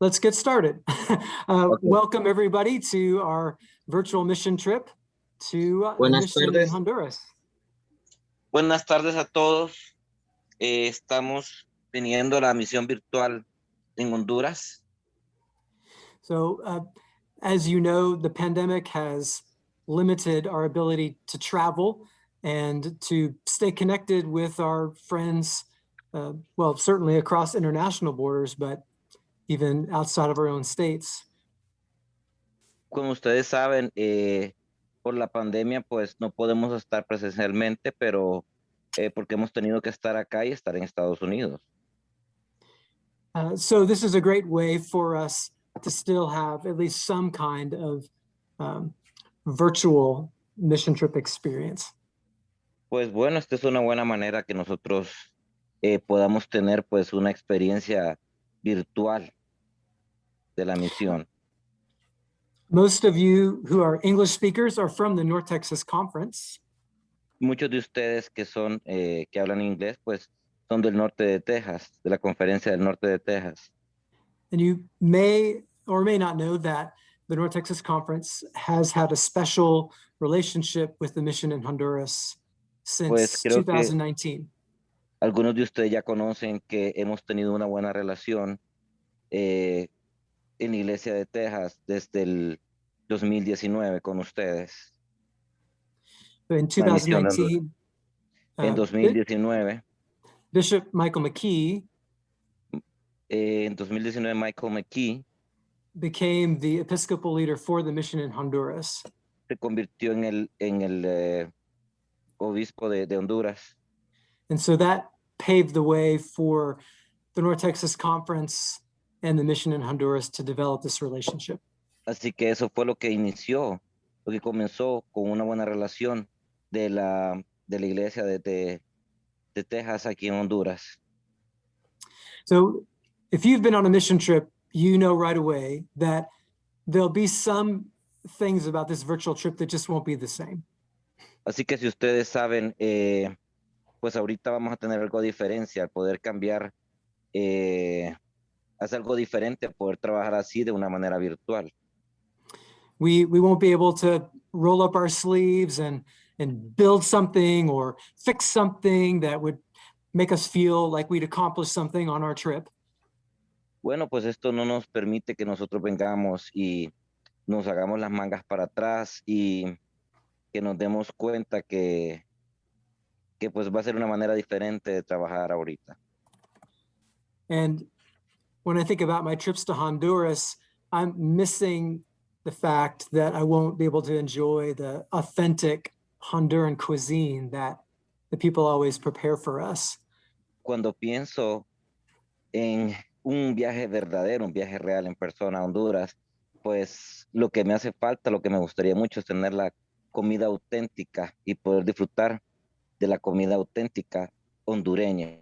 let's get started. Uh, Welcome, everybody, to our virtual mission trip to uh, Buenas mission tardes. Honduras. Buenas tardes a todos. Eh, estamos teniendo la misión virtual en Honduras. So, uh, as you know, the pandemic has limited our ability to travel and to stay connected with our friends, uh, well, certainly across international borders, but even outside of our own states. Como ustedes saben, eh, por la pandemia, pues no podemos estar presencialmente, pero eh, porque hemos tenido que estar acá y estar en Estados Unidos. Uh, so this is a great way for us to still have at least some kind of um, virtual mission trip experience. Pues bueno, esta es una buena manera que nosotros eh, podamos tener pues una experiencia virtual de la misión. Most of you who are English speakers are from the North Texas Conference. Muchos de ustedes que son, eh, que hablan inglés, pues son del norte de Texas, de la conferencia del norte de Texas. And you may or may not know that the North Texas Conference has had a special relationship with the mission in Honduras since Pues creo que- 2019. Algunos de ustedes ya conocen que hemos tenido una buena relación eh, en iglesia de Texas desde el 2019 con ustedes. In La misión de 2019, En uh, Bi- 2019, Bishop Michael McKee eh, en 2019 Michael McKee became the Episcopal leader for the mission in Honduras. se convirtió en el, en el eh, obispo de, de Honduras. And so that paved the way for the North Texas Conference and the mission in Honduras to develop this relationship. Así que eso fue lo que inició, lo que comenzó con una buena relación de la, de la iglesia de, de, de Texas aquí en Honduras. So if you've been on a mission trip, you know right away that there'll be some things about this virtual trip that just won't be the same. Así que si ustedes saben, eh, pues ahorita vamos a tener algo de diferencia al poder cambiar, eh, hacer algo diferente, poder trabajar así de una manera virtual. We we won't be able to roll up our sleeves and and build something or fix something that would make us feel like we'd accomplished something on our trip. Bueno, pues esto no nos permite que nosotros vengamos y nos hagamos las mangas para atrás y que nos demos cuenta que, que pues va a ser una manera diferente de trabajar ahorita. And when I think about my trips to Honduras, I'm missing the fact that I won't be able to enjoy the authentic Honduran cuisine that the people always prepare for us. Cuando pienso en un viaje verdadero, un viaje real en persona a Honduras, pues lo que me hace falta, lo que me gustaría mucho es tener la comida auténtica y poder disfrutar de la comida auténtica hondureña.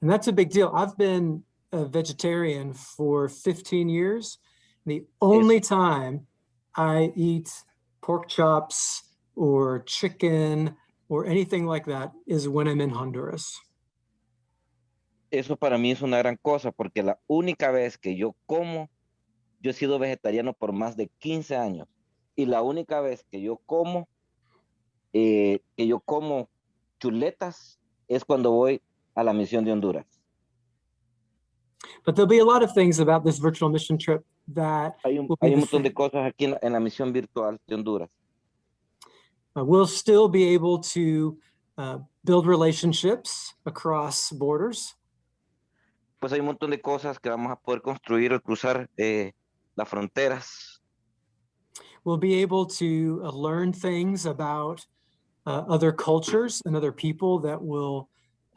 And that's a big deal. I've been a vegetarian for 15 years. The only time I eat pork chops or chicken or anything like that is when I'm in Honduras. Eso para mí es una gran cosa porque la única vez que yo como, yo he sido vegetariano por más de 15 años y la única vez que yo como, eh, que yo como chuletas es cuando voy a la misión de Honduras. But there'll be a lot of things about this virtual mission trip that Hay un, hay un montón de cosas aquí en la, en la misión virtual de Honduras. uh, we'll still be able to uh, build relationships across borders. Pues hay un montón de cosas que vamos a poder construir al cruzar eh, las fronteras. We'll be able to uh, learn things about uh, other cultures and other people that will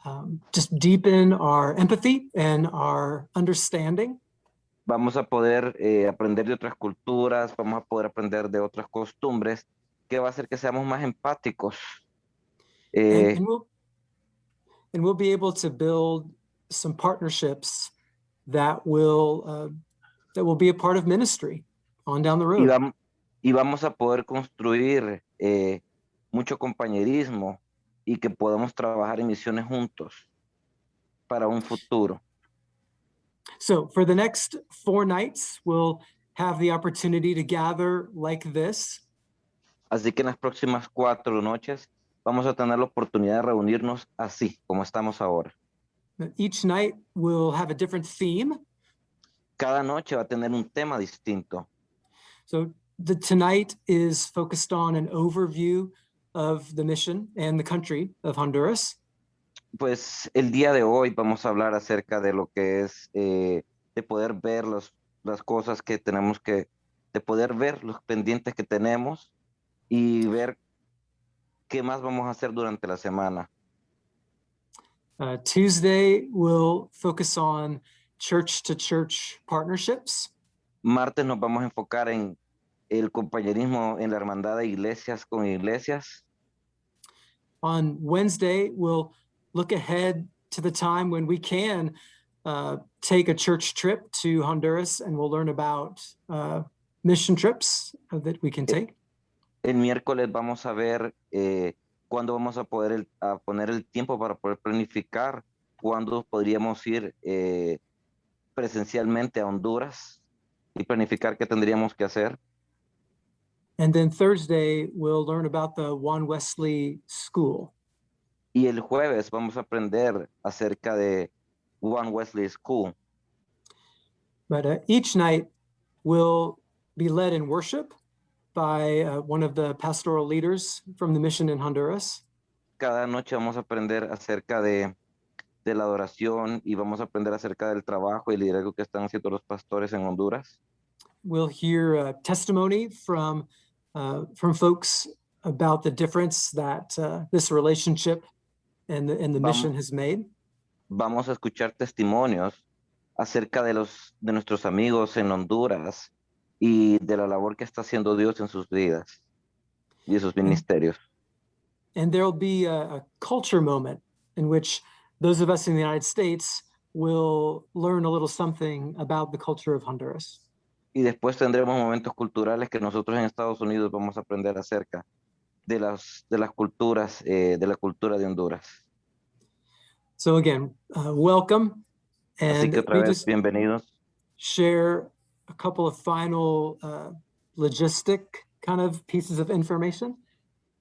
um, just deepen our empathy and our understanding. Vamos a poder eh, aprender de otras culturas, vamos a poder aprender de otras costumbres, que va a hacer que seamos más empáticos. And, Eh, and we'll and we'll be able to build some partnerships that will uh, that will be a part of ministry on down the y, road. vam- y vamos a poder construir eh, mucho compañerismo y que podamos trabajar en misiones juntos para un futuro. So for the next four nights, we'll have the opportunity to gather like this. Así que en las próximas cuatro noches vamos a tener la oportunidad de reunirnos así como estamos ahora. Each night will have a different theme. Cada noche va a tener un tema distinto. So the tonight is focused on an overview of the mission and the country of Honduras. Pues el día de hoy vamos a hablar acerca de lo que es eh, de poder ver los, las cosas que tenemos que, de poder ver los pendientes que tenemos y ver qué más vamos a hacer durante la semana. Uh, Tuesday will focus on church to church partnerships. Martes nos vamos a enfocar en el compañerismo en la hermandad de iglesias con iglesias. On Wednesday, we'll look ahead to the time when we can uh, take a church trip to Honduras and we'll learn about uh, mission trips that we can take. El miércoles vamos a ver eh, cuándo vamos a poder el- a poner el tiempo para poder planificar cuándo podríamos ir eh, presencialmente a Honduras y planificar qué tendríamos que hacer. And then Thursday, we'll learn about the Juan Wesley School. Y el jueves vamos a aprender acerca de Juan Wesley School. But uh, each night we'll be led in worship by uh, one of the pastoral leaders from the mission in Honduras. Cada noche vamos a aprender acerca de, de la adoración y vamos a aprender acerca del trabajo y el liderazgo que están haciendo los pastores en Honduras. We'll hear uh, testimony from uh, from folks about the difference that uh, this relationship and the, and the mission has made. vamos a escuchar testimonios acerca de los de nuestros amigos en Honduras y de la labor que está haciendo Dios en sus vidas y en sus ministerios. And there'll be a, a culture moment in which those of us in the United States will learn a little something about the culture of Honduras. Y después tendremos momentos culturales que nosotros en Estados Unidos vamos a aprender acerca de las de las culturas eh, de la cultura de Honduras. So again, uh, welcome. Así And que otra vez bienvenidos. share a couple of final uh, logistic kind of pieces of information.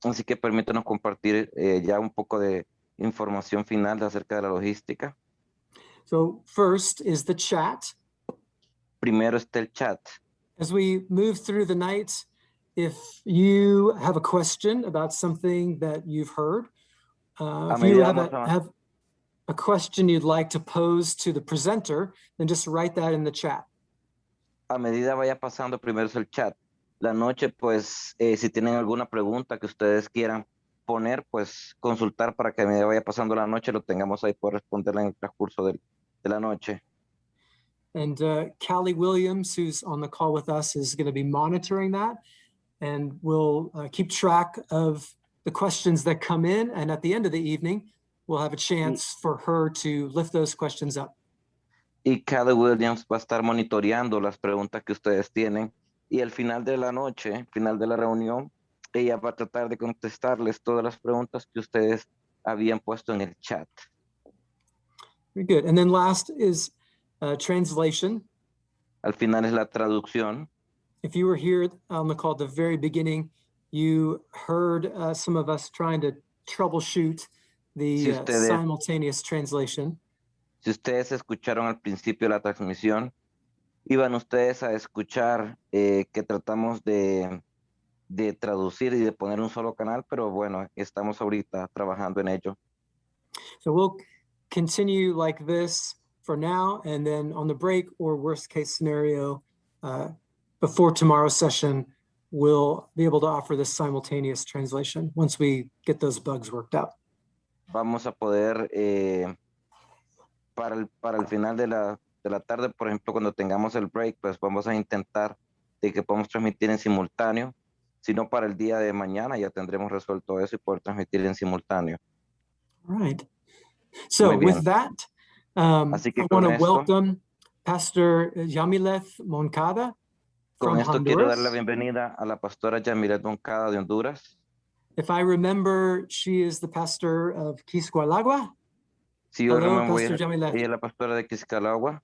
Así que permítanos compartir eh, ya un poco de información final acerca de la logística. So first is the chat. Primero está el chat. As we move through the night, if you have a question about something that you've heard, uh, if you have a- have a question you'd like to pose to the presenter, then just write that in the chat. A medida vaya pasando, primero es el chat. La noche, pues, eh, si tienen alguna pregunta que ustedes quieran poner, pues consultar para que a medida vaya pasando la noche lo tengamos ahí por responderla en el transcurso del- de la noche. And uh, Callie Williams, who's on the call with us, is going to be monitoring that. And we'll uh, keep track of the questions that come in. And at the end of the evening, we'll have a chance for her to lift those questions up. Y Callie Williams va a estar monitoreando las preguntas que ustedes tienen. Y al final de la noche, final de la reunión, ella va a tratar de contestarles todas las preguntas que ustedes habían puesto en el chat. Very good. And then last is uh, translation. Al final es la traducción. If you were here on the call at the very beginning, you heard uh, some of us trying to troubleshoot the Si uh, ustedes- simultaneous translation. Si ustedes escucharon al principio la transmisión, iban ustedes a escuchar eh, que tratamos de, de traducir y de poner un solo canal, pero bueno, estamos ahorita trabajando en ello. So we'll continue like this for now, and then on the break or worst case scenario, uh, before tomorrow's session, we'll be able to offer this simultaneous translation once we get those bugs worked out. Vamos a poder, eh, para, el, para el final de la, de la tarde, por ejemplo, cuando tengamos el break, pues vamos a intentar de que podamos transmitir en simultáneo. Si no, para el día de mañana ya tendremos resuelto eso y poder transmitir en simultáneo. All right. So with that, um, Así que I want to welcome Pastor Yamileth Moncada Con from esto quiero dar la Honduras. bienvenida a la pastora Yamilet Moncada de Honduras. If I remember, she is the pastor of Quisqualagua. Si yo Hello, no Pastor a- Yamilet. ella es la pastora de Quiscalagua.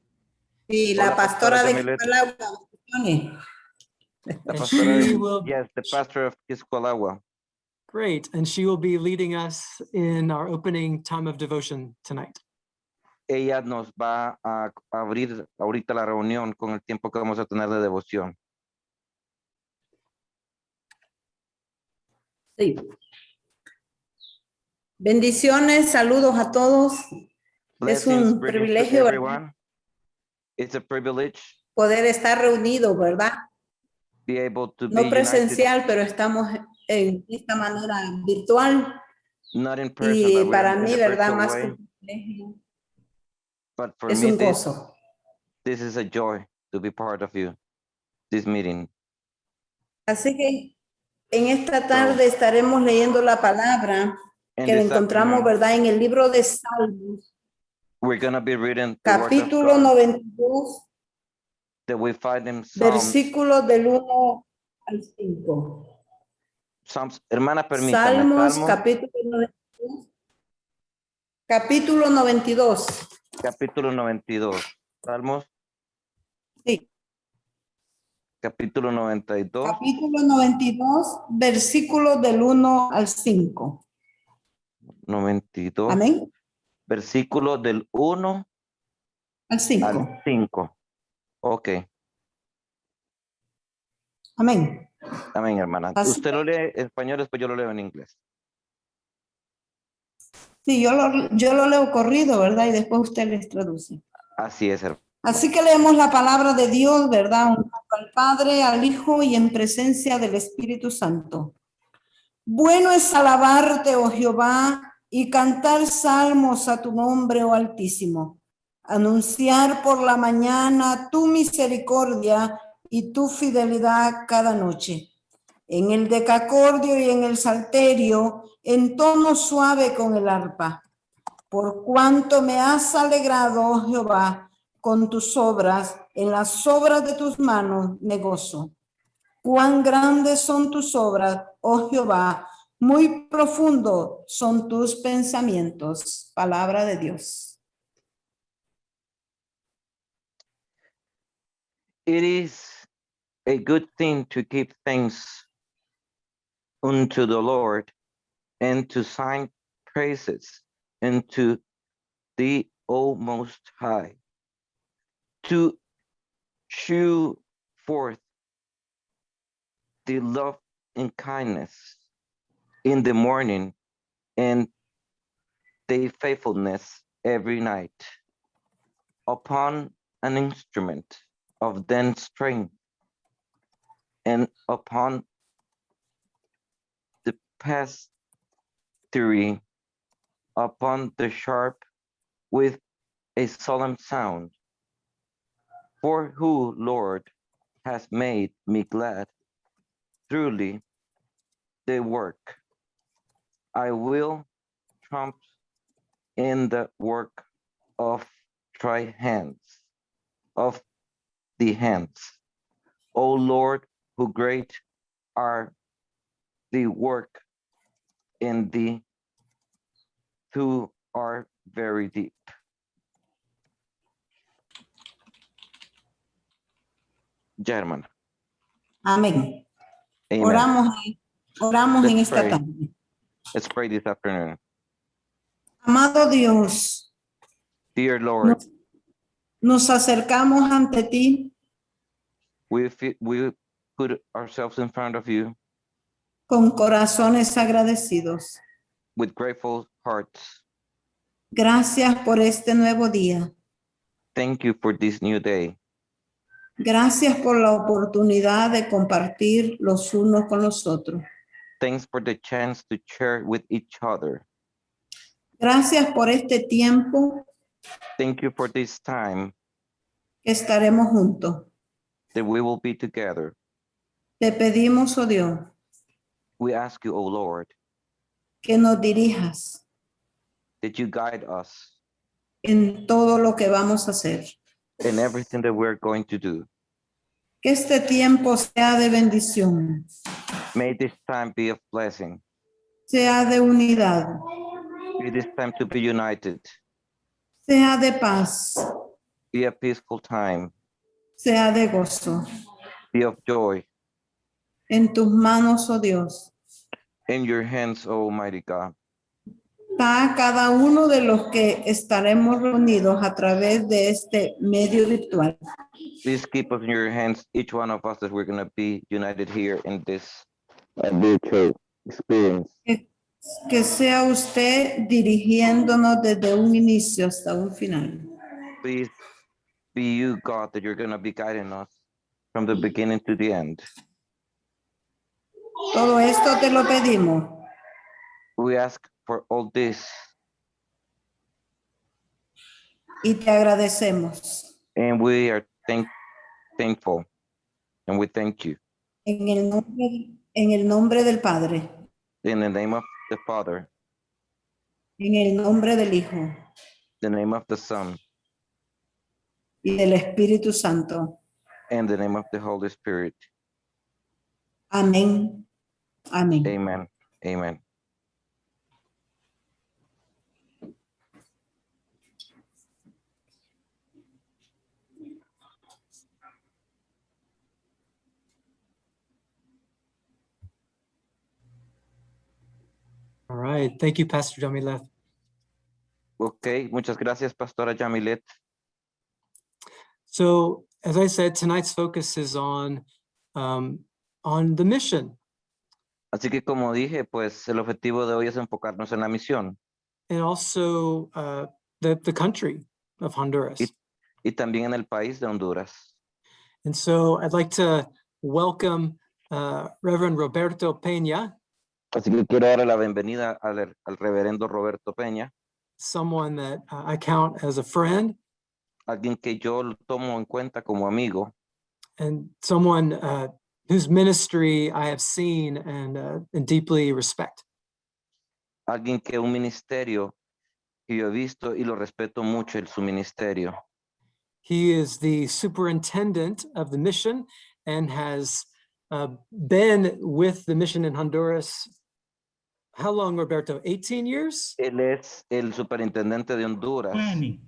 Y la pastora pastora de Quisqualagua, La And pastora de- she will, yes, the pastor of Quisqualagua. great, and she will be leading us in our opening time of devotion tonight. Ella nos va a abrir ahorita la reunión con el tiempo que vamos a tener de devoción. Sí. Bendiciones, saludos a todos. Es un privilegio. It's a privilege Poder estar reunidos, ¿verdad? be able to be No united, presencial, pero estamos en esta manera virtual. not in person, Y para mí, ¿verdad? Más way. que un privilegio, But for es me, un this, gozo. this is a joy to be part of you, this meeting. Así que en esta tarde estaremos leyendo la palabra And que this encontramos, ¿verdad? En el libro de Salmos, we're gonna be reading capítulo God 92, that we find in versículos del 1 al 5. Psalms, hermana, Salmos, Salmos, capítulo 92. Capítulo 92. Capítulo 92. Salmos, Sí, capítulo 92, capítulo 92, versículos del 1 al 5. 92, Amén. versículo del 1 Al 5. al 5. Ok, Amén. amén, hermana. Así Usted lo lee en español, después yo lo leo en inglés. Sí, yo lo, yo lo leo corrido, ¿verdad? Y después usted les traduce. Así es, hermano. Así que leemos la palabra de Dios, ¿verdad? Al Padre, al Hijo y en presencia del Espíritu Santo. Bueno es alabarte, oh Jehová, y cantar salmos a tu nombre, oh Altísimo. Anunciar por la mañana tu misericordia y tu fidelidad cada noche. En el decacordio y en el salterio, en tono suave con el arpa. Por cuanto me has alegrado, oh Jehová, con tus obras, en las obras de tus manos me gozo. Cuán grandes son tus obras, oh Jehová, muy profundo son tus pensamientos. Palabra de Dios. It is a good thing to give thanks unto the Lord and to sing praises unto the O Most High, to shew forth the love and kindness in the morning and the faithfulness every night upon an instrument of then string and upon past three upon the sharp with a solemn sound. For who, Lord, has made me glad? Truly, the work I will trump in the work of thy hands, of the hands. O Lord, who great are the work in the two are very deep. German. Amén. Amen. Oramos, oramos en Let's esta pray. tarde. Let's pray this afternoon. Amado Dios, Dear Lord, nos, nos acercamos ante ti we, we put ourselves in front of you con corazones agradecidos. with grateful hearts. Gracias por este nuevo día. Thank you for this new day. Gracias por la oportunidad de compartir los unos con los otros. Thanks for the chance to share with each other. Gracias por este tiempo Thank you for this time estaremos juntos. that we will be together. Te pedimos, oh Dios, We ask you, O Lord, que nos dirijas that you guide us en todo lo que vamos a hacer. in everything that we're going to do. Que este tiempo sea de bendición, May this time be of blessing. sea de unidad, May this time to be united, sea de paz, be a peaceful time, sea de gozo. be of joy. En tus manos, oh Dios, In your hands, Almighty God. está cada uno de los que estaremos reunidos a través de este medio virtual. Please keep us in your hands, each one of us that we're going to be united here in this virtual experience. Que sea usted dirigiéndonos desde un inicio hasta un final. Please be you, God, that you're going to be guiding us from the beginning to the end. Todo esto te lo pedimos We ask for all this y te agradecemos. and we are thank thankful and we thank you En el nombre, en el nombre del Padre, in the name of the Father, en el nombre del Hijo the name of the Son, y del Espíritu Santo. and the name of the Holy Spirit. Amén. Amén. Amen. Amen. All right. Thank you, Pastor Jamileth. Okay, muchas gracias, Pastora Jamilet. So, as I said, tonight's focus is on um, on the mission Así que como dije, pues el objetivo de hoy es enfocarnos en la misión. And also uh, the the country of Honduras. Y- y también en el país de Honduras. And so, I'd like to welcome uh, Reverend Roberto Peña, Así que quiero darle la bienvenida al, al reverendo Roberto Peña, someone that uh, I count as a friend. Alguien que yo lo tomo en cuenta como amigo. And someone uh, whose ministry I have seen and, uh, and deeply respect. alguien que un ministerio que yo he visto y lo respeto mucho en su ministerio. He is the superintendent of the mission and has uh, been with the mission in Honduras. How long, Roberto? 18 years? Él es el superintendente de Honduras. 20.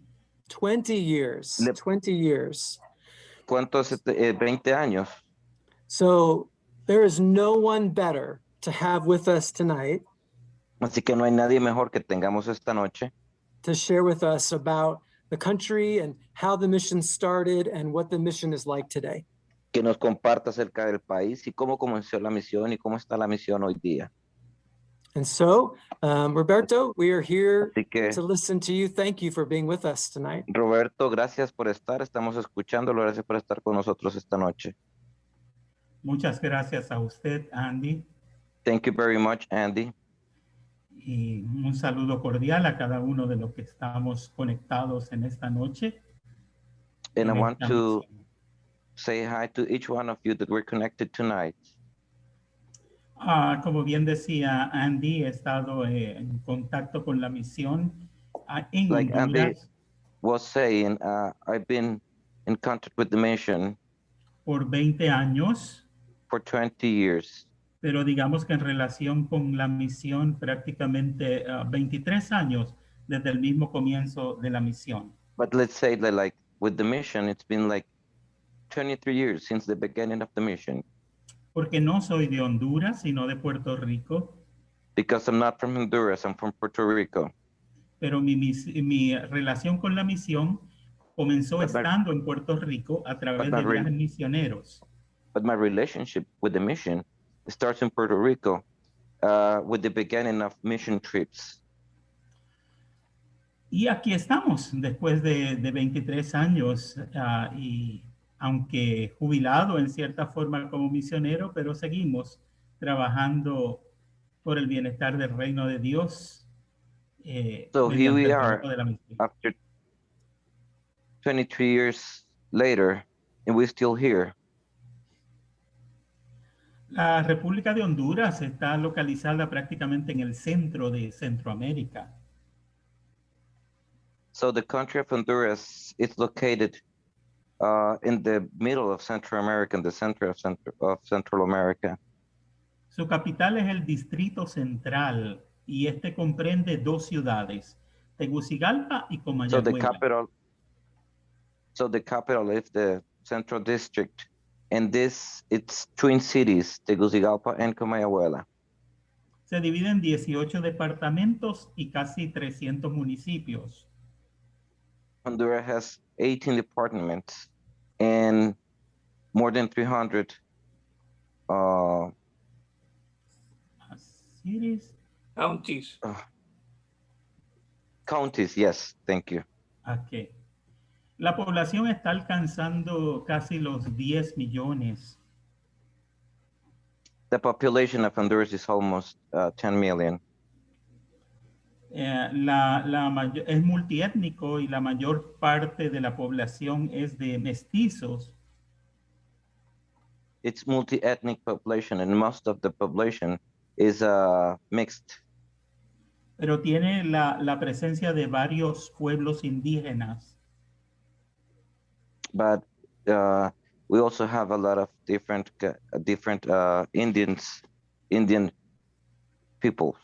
20 years. Le- 20 years. ¿Cuántos? este, eh, 20 años. So there is no one better to have with us tonight Así que no hay nadie mejor que tengamos esta noche to share with us about the country and how the mission started and what the mission is like today. que nos comparta acerca del país y cómo comenzó la misión y cómo está la misión hoy día. And so, um, Roberto, we are here que, to listen to you. Thank you for being with us tonight. Roberto, gracias por estar. Estamos escuchándolo. Gracias por estar con nosotros esta noche. Muchas gracias a usted, Andy, Thank you very much, Andy. y un saludo cordial a cada uno de los que estamos conectados en esta noche. And I want to say hi to each one of you that we're connected tonight. Ah, como bien decía Andy, he estado eh, en contacto con la misión ah, en Like Andy- Was saying, uh, I've been in contact with the mission por 20 años, for 20 years, pero digamos que en relación con la misión prácticamente ah, 23 años desde el mismo comienzo de la misión. but let's say that like with the mission, it's been like 23 years since the beginning of the mission Porque no soy de Honduras, sino de Puerto Rico. because I'm not from Honduras, I'm from Puerto Rico. pero mi, mis- mi relación con la misión comenzó But estando en Puerto Rico a través de viajes misioneros. But my relationship with the mission starts in Puerto Rico uh, with the beginning of mission trips. Y aquí estamos, después de, de 23 años, ah, y aunque jubilado en cierta forma como misionero, pero seguimos trabajando por el bienestar del reino de Dios. eh, So here we are trabajo de la misión. After 23 years later, and we're still here. La República de Honduras está localizada prácticamente en el centro de Centroamérica. So the country of Honduras is located uh, in the middle of Central America, in the center of, Central of Central America. Su capital es el Distrito Central y este comprende dos ciudades, Tegucigalpa y So the Comayagüela. capital, So the capital is the central district. And this, it's twin cities, Tegucigalpa and Comayagüela. Se divide en 18 departamentos y casi 300 municipios. Honduras has 18 departments and more than 300 uh, Cities, Counties. counties. Yes, thank you. ok. La población está alcanzando casi los 10 millones. The population of Honduras is almost uh, 10 million. Eh, la, la es multiétnico y la mayor parte de la población es de mestizos. It's multi-ethnic population and most of the population is uh, mixed. pero tiene la, la presencia de varios pueblos indígenas. But uh, we also have a lot of different uh, different uh, Indians, Indian peoples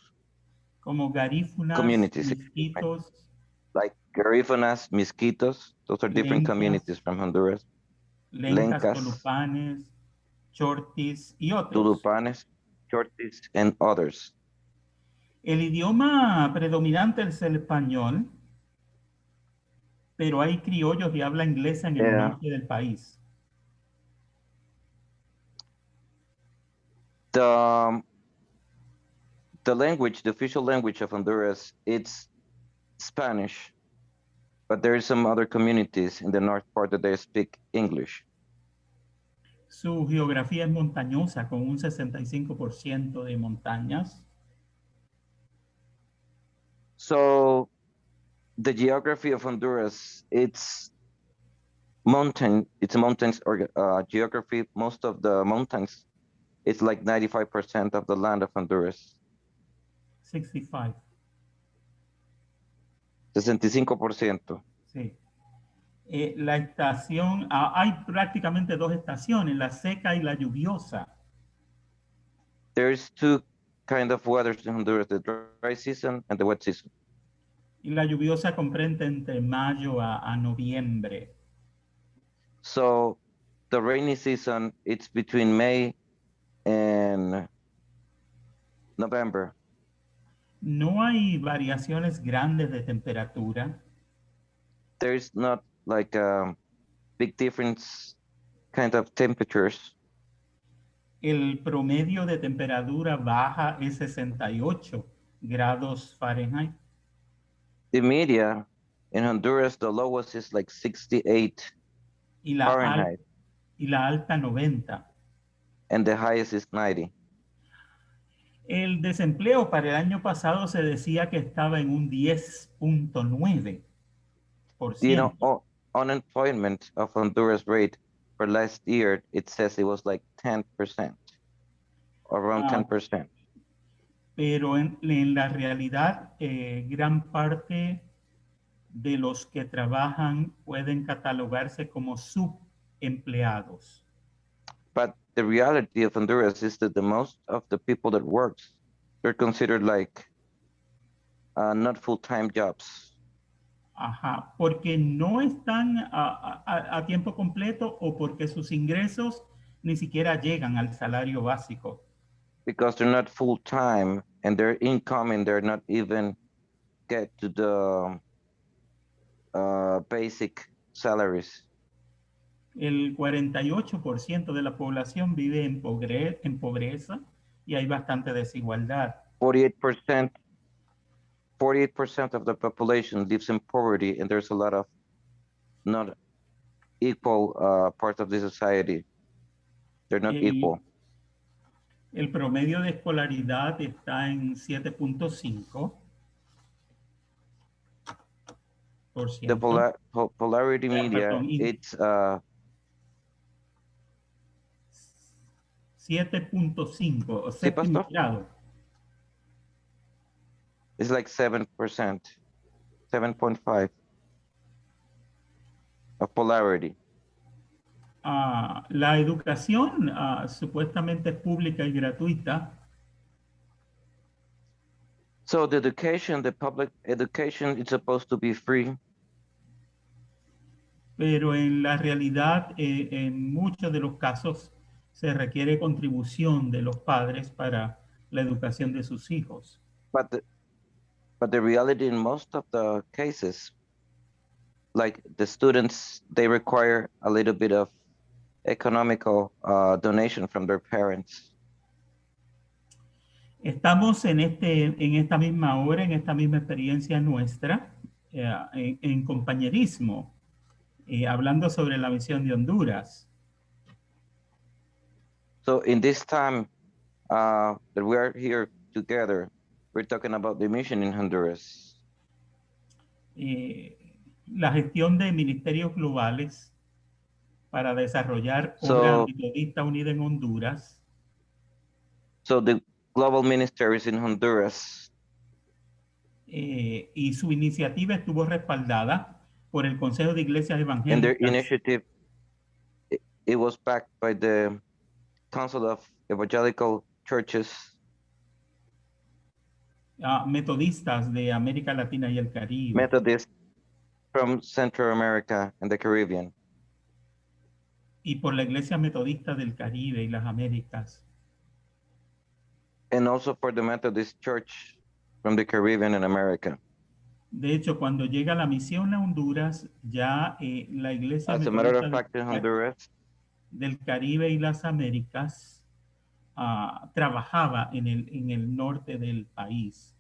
como garífunas, Communities, misquitos, like Garifunas, Misquitos. Those are different Lencas. communities from Honduras. lencas, Lencas. tolupanes, chortis y otros. Tulupanes, Chortis, and others. El idioma predominante es el español, pero hay criollos de habla inglesa en el Yeah. norte del país. The um, the language, the official language of Honduras, it's Spanish, but there is some other communities in the north part that they speak English. Su geografía es montañosa, con un 65% de montañas. So the geography of Honduras, it's mountain, it's mountains or uh, geography. Most of the mountains, it's like 95% of the land of Honduras. 65, 65%. sí. Eh, la estación, ah, hay prácticamente dos estaciones, la seca y la lluviosa. There's two kind of weather in Honduras, the dry season and the wet season. Y la lluviosa comprende entre mayo a, a noviembre. So the rainy season, it's between May and November. No hay variaciones grandes de temperatura. There's not like a big difference kind of temperatures. El promedio de temperatura baja es 68 grados Fahrenheit. The media in Honduras, the lowest is like 68 y la, al- Fahrenheit, y la alta 90. and the highest is 90. El desempleo para el año pasado se decía que estaba en un 10.9%. You know, oh, unemployment of Honduras rate for last year, it says it was like 10%, around Ah. 10%. Pero en, en la realidad eh, gran parte de los que trabajan pueden catalogarse como subempleados. But the reality of Honduras is that the most of the people that works, they're considered like uh, not full-time jobs. Ajá, porque no están a, a- a tiempo completo o porque sus ingresos ni siquiera llegan al salario básico. Because they're not full time and their income and they're not even get to the uh, basic salaries. El 48% de la población vive en, pogre- en pobreza y hay bastante desigualdad. 48%, 48% of the population lives in poverty and there's a lot of not equal uh, part of the society. They're not El- equal. El promedio de escolaridad está en 7.5%. por The ciento. pola- po- polarity Yeah, media, perdón, it's uh, 7.5 o séptimo grado. it's like 7%, 7.5 of polarity. Ah, la educación ah, supuestamente es pública y gratuita, So the education, the public education, it's supposed to be free, pero en la realidad, eh, en muchos de los casos, se requiere contribución de los padres para la educación de sus hijos. But the, but the reality in most of the cases, like the students, they require a little bit of economical uh, donation from their parents. Estamos en, este, en esta misma hora, en esta misma experiencia nuestra, eh, en, en compañerismo, eh, hablando sobre la misión de Honduras. So in this time uh, that we are here together, we're talking about the mission in Honduras. eh, la gestión de ministerios globales para desarrollar So- obra metodista unida en Honduras. So the global ministries in Honduras, eh, y su iniciativa estuvo respaldada por el Consejo de Iglesias and their Evangélicas initiative, it, it was backed by the Council of Evangelical Churches. Ah, metodistas de América Latina y el Caribe. Methodist from Central America and the Caribbean, y por la Iglesia Metodista del Caribe y las Américas. and also for the Methodist Church from the Caribbean and America. De hecho, cuando llega la misión a Honduras, ya eh, la Iglesia As a matter of Metodista fact, del, Honduras, del Caribe y las Américas ah, trabajaba en el, en el norte del país.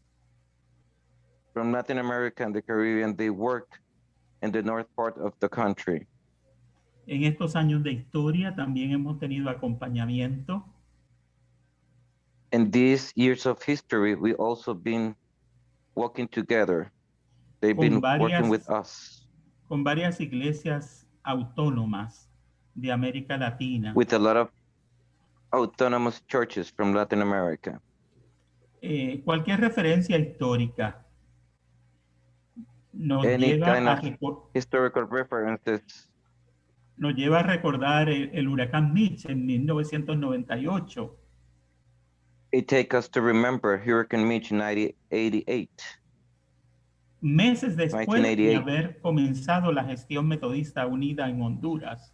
from Latin America and the Caribbean, they work in the north part of the country. En estos años de historia también hemos tenido acompañamiento In these years of history, we also been working together. They've been working with us, con varias iglesias autónomas de América Latina. with a lot of autonomous churches from Latin America. Eh, cualquier referencia histórica nos Any lleva, kind a of- Historical references nos lleva a recordar el, el huracán Mitch en 1998, it take us to remember Hurricane Mitch in 1988. meses después de 1988. haber comenzado la gestión metodista unida en Honduras.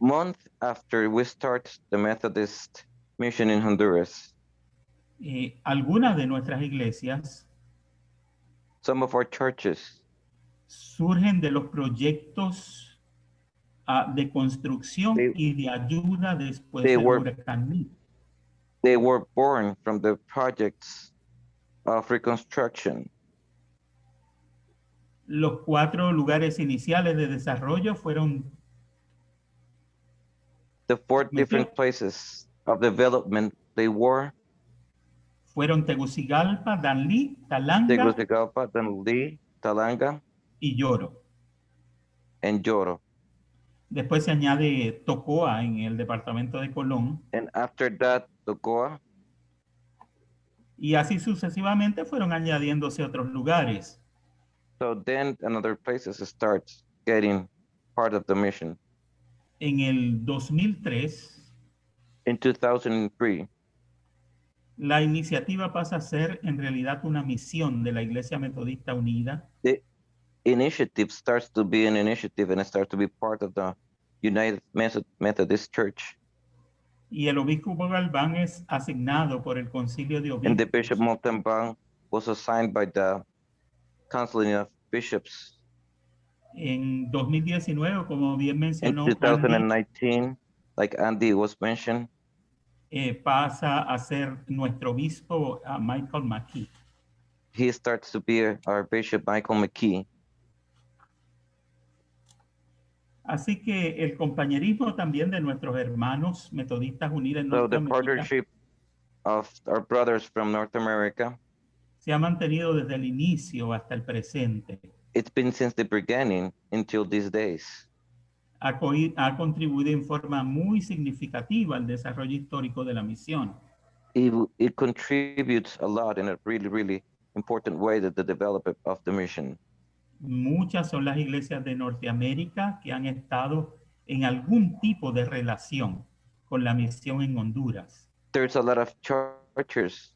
Month after we start the Methodist mission in Honduras, Eh, algunas de nuestras iglesias some of our churches surgen de los proyectos ah, de construcción They- y de ayuda después del were- huracán they were born from the projects of reconstruction. Los cuatro lugares iniciales de desarrollo fueron The four different places of development they were fueron Tegucigalpa, Danlí, Talanga Tegucigalpa, Danlí, Talanga, y Lloro. and Lloro. Después se añade Tocoa en el departamento de Colón. And after that, Tocoa, y así sucesivamente fueron añadiéndose otros lugares. so then another places starts getting part of the mission. En el 2003, In 2003, la iniciativa pasa a ser en realidad una misión de la Iglesia Metodista Unida initiative starts to be an initiative and it starts to be part of the United Methodist Church. y el obispo Galván es asignado por el concilio de And the Bishop Montalban was assigned by the Council of Bishops en 2019, como bien in mencionó Andy, 2019, like Andy was mentioned. eh, pasa a ser nuestro obispo a Michael McKee. he starts to be our Bishop Michael McKee. Así que el compañerismo también de nuestros hermanos metodistas unidos en So the Norteamérica partnership of our brothers from North America, se ha mantenido desde el inicio hasta el presente. it's been since the beginning until these days. Ha, coi- ha contribuido en forma muy significativa al desarrollo histórico de la misión. It, it contributes a lot in a really, really important way to the development of the mission. Muchas son las iglesias de Norteamérica que han estado en algún tipo de relación con la misión en Honduras. There's a lot of churches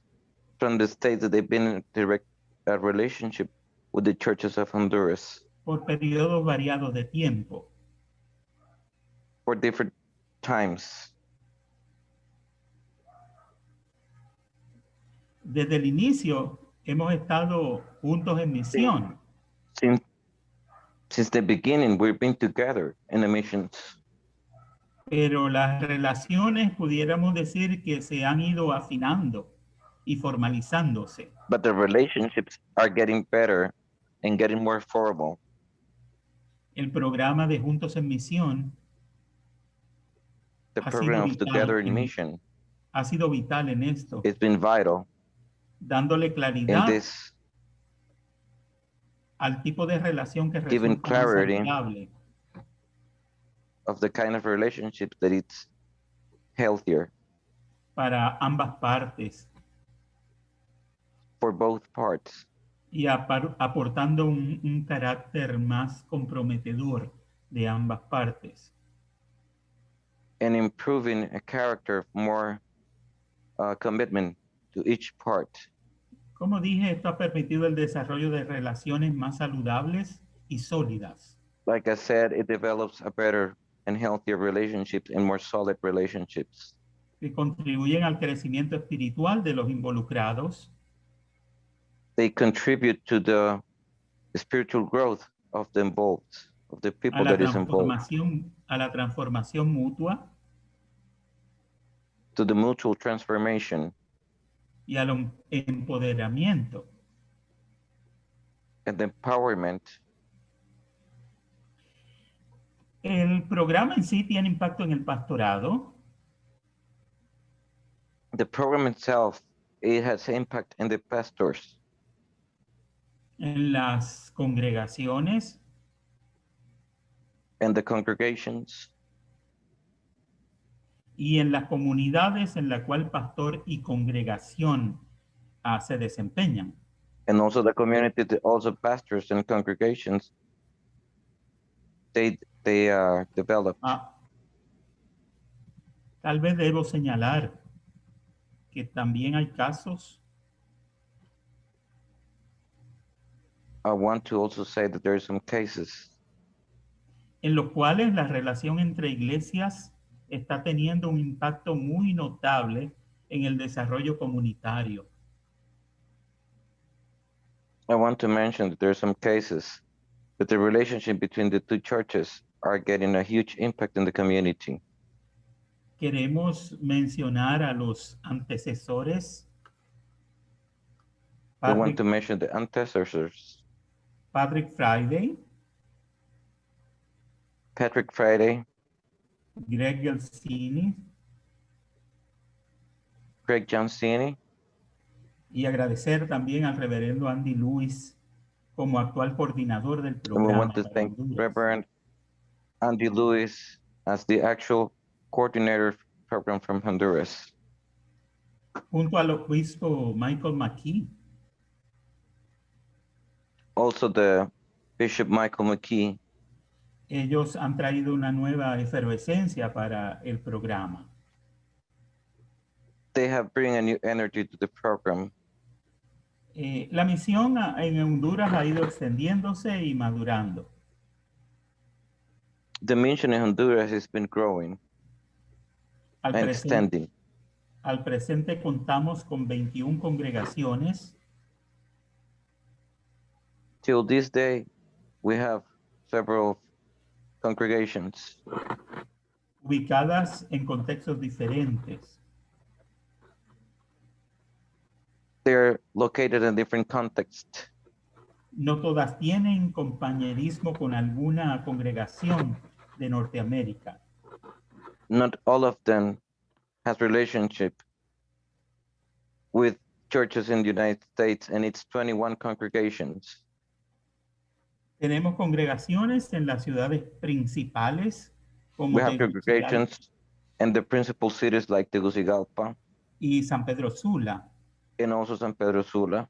from the states that they've been in direct uh, relationship with the churches of Honduras. por periodos variados de tiempo. for different times. Desde el inicio hemos estado juntos en misión. Since, since the beginning, we've been together in the missions, pero las relaciones pudiéramos decir que se han ido afinando y formalizándose. but the relationships are getting better and getting more formal. El programa de Juntos en Misión The Ha sido program of vital Together in Mission ha sido vital en esto, has been vital dándole in claridad this, al tipo de relación que más clarity. saludable of the kind of relationship that it's healthier para ambas partes for both parts y aportando un, un carácter más comprometedor de ambas partes. and improving a character of more uh, commitment to each part. Como dije, esto ha permitido el desarrollo de relaciones más saludables y sólidas. Like I said, it develops a better and healthier relationships and more solid relationships. Que contribuyen al crecimiento espiritual de los involucrados. They contribute to the spiritual growth of the involved, of the people that is involved, a la transformación mutua. To the mutual transformation y al em- empoderamiento. and empowerment. El programa en sí tiene impacto en el pastorado, The program itself, it has impact in the pastors, en las congregaciones, and the congregations, y en las comunidades en la cual pastor y congregación ah, se desempeñan. and also the community, also pastors and congregations. They they are developed. Ah, tal vez debo señalar que también hay casos I want to also say that there are some cases en los cuales la relación entre iglesias está teniendo un impacto muy notable en el desarrollo comunitario. I want to mention that there are some cases that the relationship between the two churches are getting a huge impact in the community. Queremos mencionar a los antecesores, I want to mention the antecessors, Patrick Friday, Patrick Friday, Greg Gelsini, Craig Johnsini, y agradecer también al reverendo Andy Lewis como actual coordinador del and we want to thank. Reverend Andy Lewis as the actual coordinator program from Honduras, Junto al obispo Michael McKee, also the Bishop Michael McKee. Ellos han traído una nueva efervescencia para el programa. They have bring a new energy to the program. Eh, la misión en Honduras ha ido extendiéndose y madurando. The mission in Honduras has been growing Al, and presente, extending. al presente contamos con 21 congregaciones Till this day, we have several congregations ubicadas en contextos diferentes. they're located in different contexts. No todas tienen compañerismo con alguna congregación de Norteamérica. Not all of them has relationship with churches in the United States, and it's 21 congregations. Tenemos congregaciones en las ciudades principales como We have congregations in the principal cities like Tegucigalpa y San Pedro Sula, and also San Pedro Sula.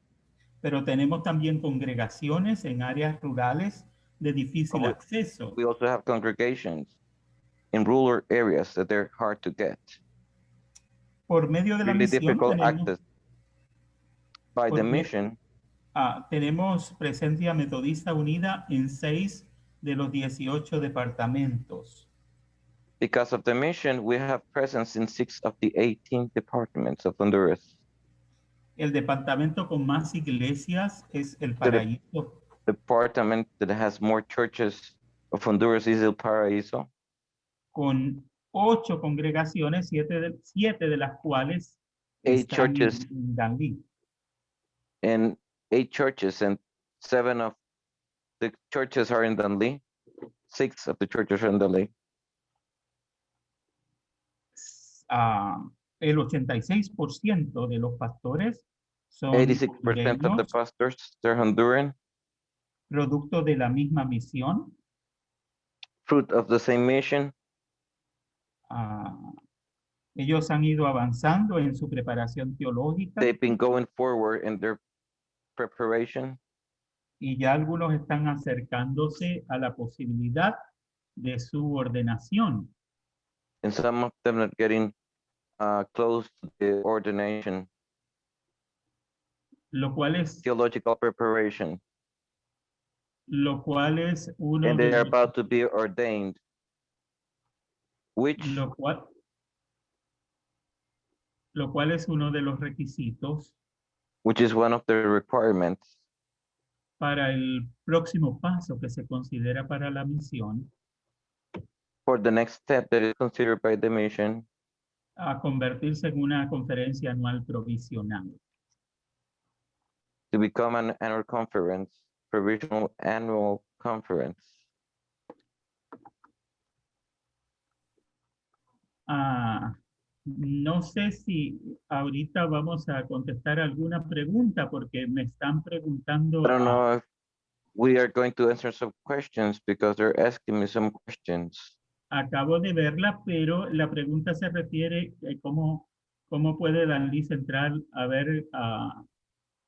pero tenemos también congregaciones en áreas rurales de difícil acceso. We also have congregations in rural areas that they're hard to get, Por medio de la really misión difficult tenemos, access. By the Por me- mission, Ah, tenemos presencia metodista unida en seis de los 18 departamentos. Because of the mission, we have presence in six of the 18 departments of Honduras. El departamento con más iglesias es el Paraíso, Department that has more churches of Honduras is El Paraíso, con ocho congregaciones, siete de, siete de las cuales eight están churches en Danlí. and eight churches and seven of the churches are in Dunley. Six of the churches are in Dunley. Ah, el 86% de los pastores son 86% of the pastors, they're Honduran, producto de la misma misión. fruit of the same mission. Ah, ellos han ido avanzando en su preparación teológica They've been going forward in their preparation. y ya algunos están acercándose a la posibilidad de su ordenación. and some of them are getting uh, close to the ordination, lo cual es, theological preparation, lo cual es uno and they are about to be ordained. Which lo cual, lo cual es uno de los requisitos which is one of the requirements para el próximo paso que se considera para la misión for the next step that is considered by the mission a convertirse en una conferencia anual provisional. to become an annual conference, provisional annual conference. Ah, no sé si ahorita vamos a contestar alguna pregunta porque me están preguntando. I don't know if we are going to answer some questions because they're asking me some questions. Acabo de verla, pero la pregunta se refiere a cómo, cómo puede Danlí Central haber ah,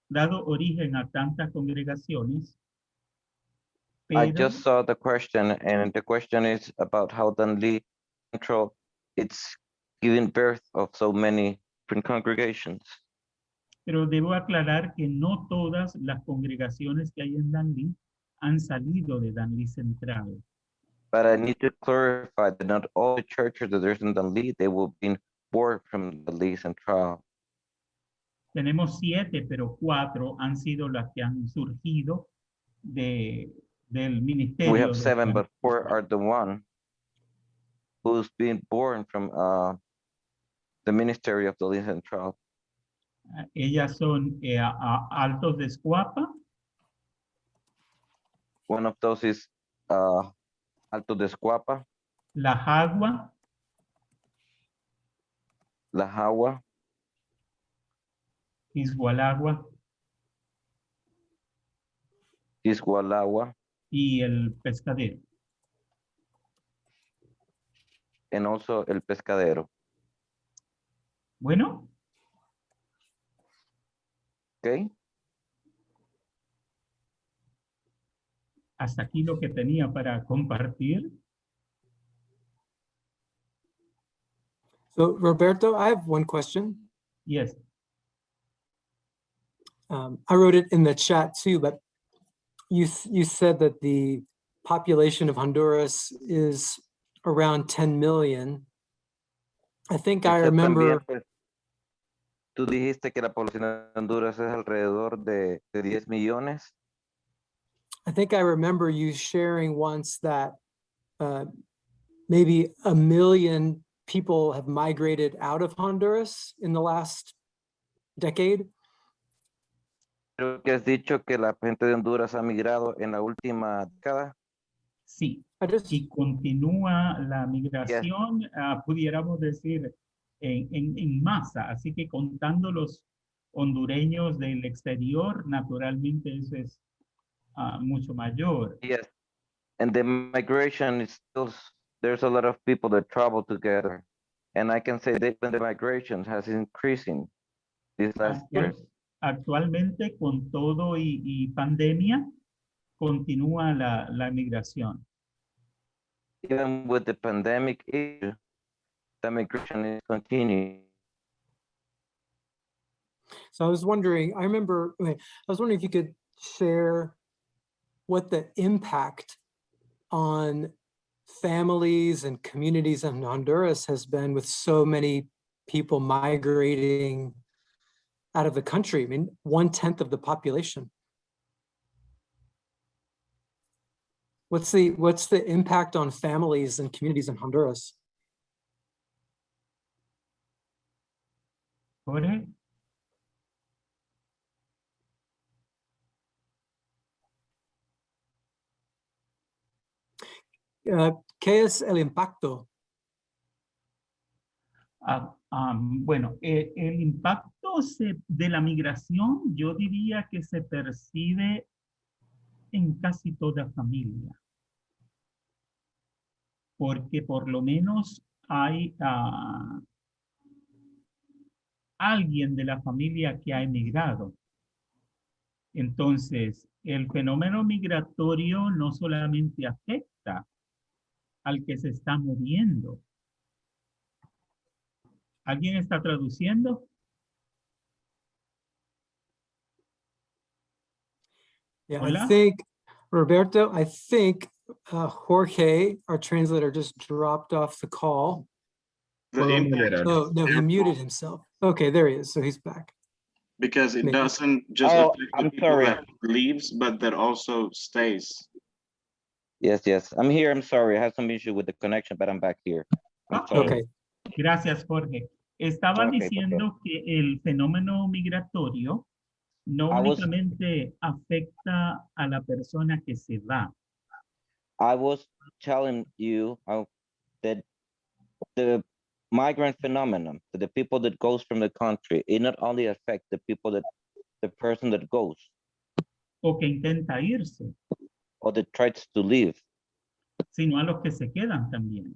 dado origen a tantas congregaciones. I Pero, just saw the question and the question is about how Dunley Central, it's giving birth of so many different congregations. pero debo aclarar que no todas las congregaciones que hay en Danlí han salido de Danlí Central. But I need to clarify that not all the churches that there's in Dunley, they will be born from Dunley Central. Tenemos siete, pero cuatro han sido las que han surgido de, del ministerio. We have seven, but four are the one who's been born from uh the ministry of Dunley Central. Ellas son eh, a- Altos de Escuapa, One of those is uh Alto de Escuapa, La Jagua, La Jagua, Izgualagua Isgualagua, y el Pescadero. and also El Pescadero. Bueno, Okay, hasta aquí lo que tenía para compartir. So Roberto, I have one question. Yes, Um, I wrote it in the chat too, but you, you said that the population of Honduras is around 10 million. I think I Usted también, remember, pues, Tú dijiste que la población de Honduras es alrededor de, de 10 millones. I think I remember you sharing once that uh, maybe a million people have migrated out of Honduras in the last decade. Creo que has dicho que la gente de Honduras ha migrado en la última década. sí. Y continúa la migración, ah, pudiéramos decir, en, en, en masa. Así que contando los hondureños del exterior, naturalmente eso es ah, mucho mayor. Yes. And the migration is still, there's a lot of people that travel together. And I can say that the migration has increasing these last years. Actualmente, con todo y, y pandemia, continúa la, la migración. Even with the pandemic issue, the migration is continuing. So I was wondering, I remember, I was wondering if you could share what the impact on families and communities in Honduras has been with so many people migrating out of the country. I mean, one tenth of the population. What's the what's the impact on families and communities in Honduras? Jorge, Uh, ¿Qué es el impacto? Ah, ah, bueno, eh, el impacto se- de la migración yo diría que se percibe en casi toda familia. Porque por lo menos hay ah, alguien de la familia que ha emigrado. Entonces, el fenómeno migratorio no solamente afecta al que se está moviendo, ¿Alguien está traduciendo? Yeah, Hola? I think, Roberto, I think uh, Jorge, our translator, just dropped off the call. The Well, impact, Oh, no, he muted himself. Okay, there he is. So he's back. because it Maybe. doesn't just Oh, affect the I'm people sorry. that leaves, but that also stays. Yes, yes. I'm here. I'm sorry. I had some issue with the connection, but I'm back here. I'm Ok. sorry. Gracias, Jorge. Estaban Ok, diciendo que el fenómeno migratorio no I was- únicamente afecta a la persona que se va, I was telling you uh, that the migrant phenomenon, that the people that goes from the country, it not only affect the people that, the person that goes o que intenta irse, or that tries to leave, sino a los que se quedan también.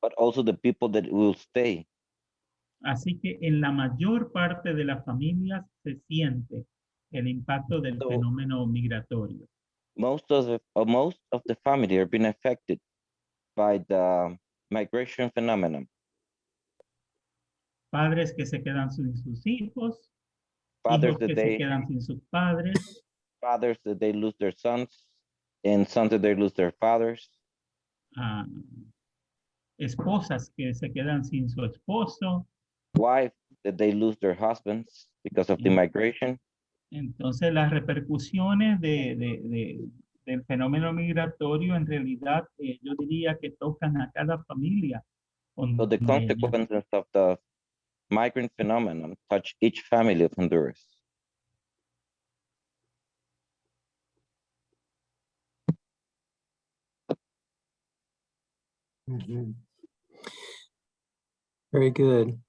but also the people that will stay. Así que en la mayor parte de las familias se siente el impacto del So- fenómeno migratorio. Most of the, uh, most of the family are being affected by the migration phenomenon. Padres que se quedan sin sus hijos, Fathers hijos que that se they, quedan sin sus padres, fathers that they lose their sons, and sons that they lose their fathers. ah, esposas que se quedan sin su esposo. wife that they lose their husbands because of the migration. Entonces las repercusiones de, de- de- del fenómeno migratorio en realidad eh, yo diría que tocan a cada familia. So the consequences of the migrant phenomenon touch each family of Honduras. Mhm. Very good.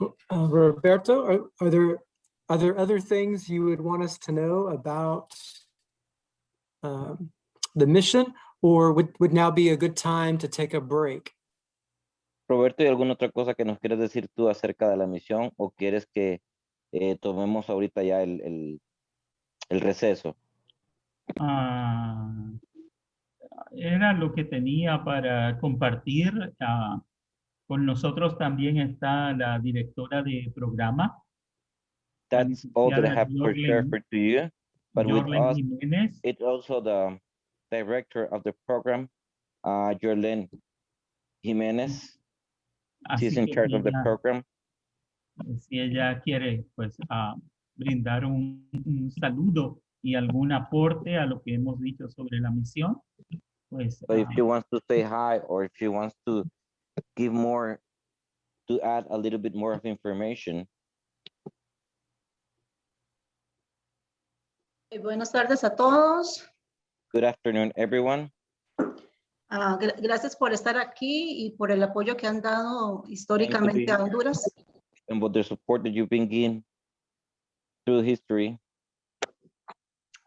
Uh, Roberto, are, are there, are there other things you would want us to know about um, the mission or would, would now be a good time to take a break? Roberto, ¿hay alguna otra cosa que nos quieres decir tú acerca de la misión o quieres que eh, tomemos ahorita ya el, el, el receso? Ah, era lo que tenía para compartir. ah, con nosotros también está la directora de programa, That's all that I have share Yorlen- for to you. But with us, Jiménez. it's also the director of the program, uh, Jorlen Jimenez. Así She's in charge of the ella- program. si ella quiere pues ah, brindar un, un saludo y algún aporte a lo que hemos dicho sobre la misión, pues So if ah, she wants to say hi or if she wants to give more, to add a little bit more of information, Buenas tardes a todos. good afternoon, everyone. Gra- gracias por estar aquí y por el apoyo que han dado históricamente a. Honduras. And with the support that you've been given through history,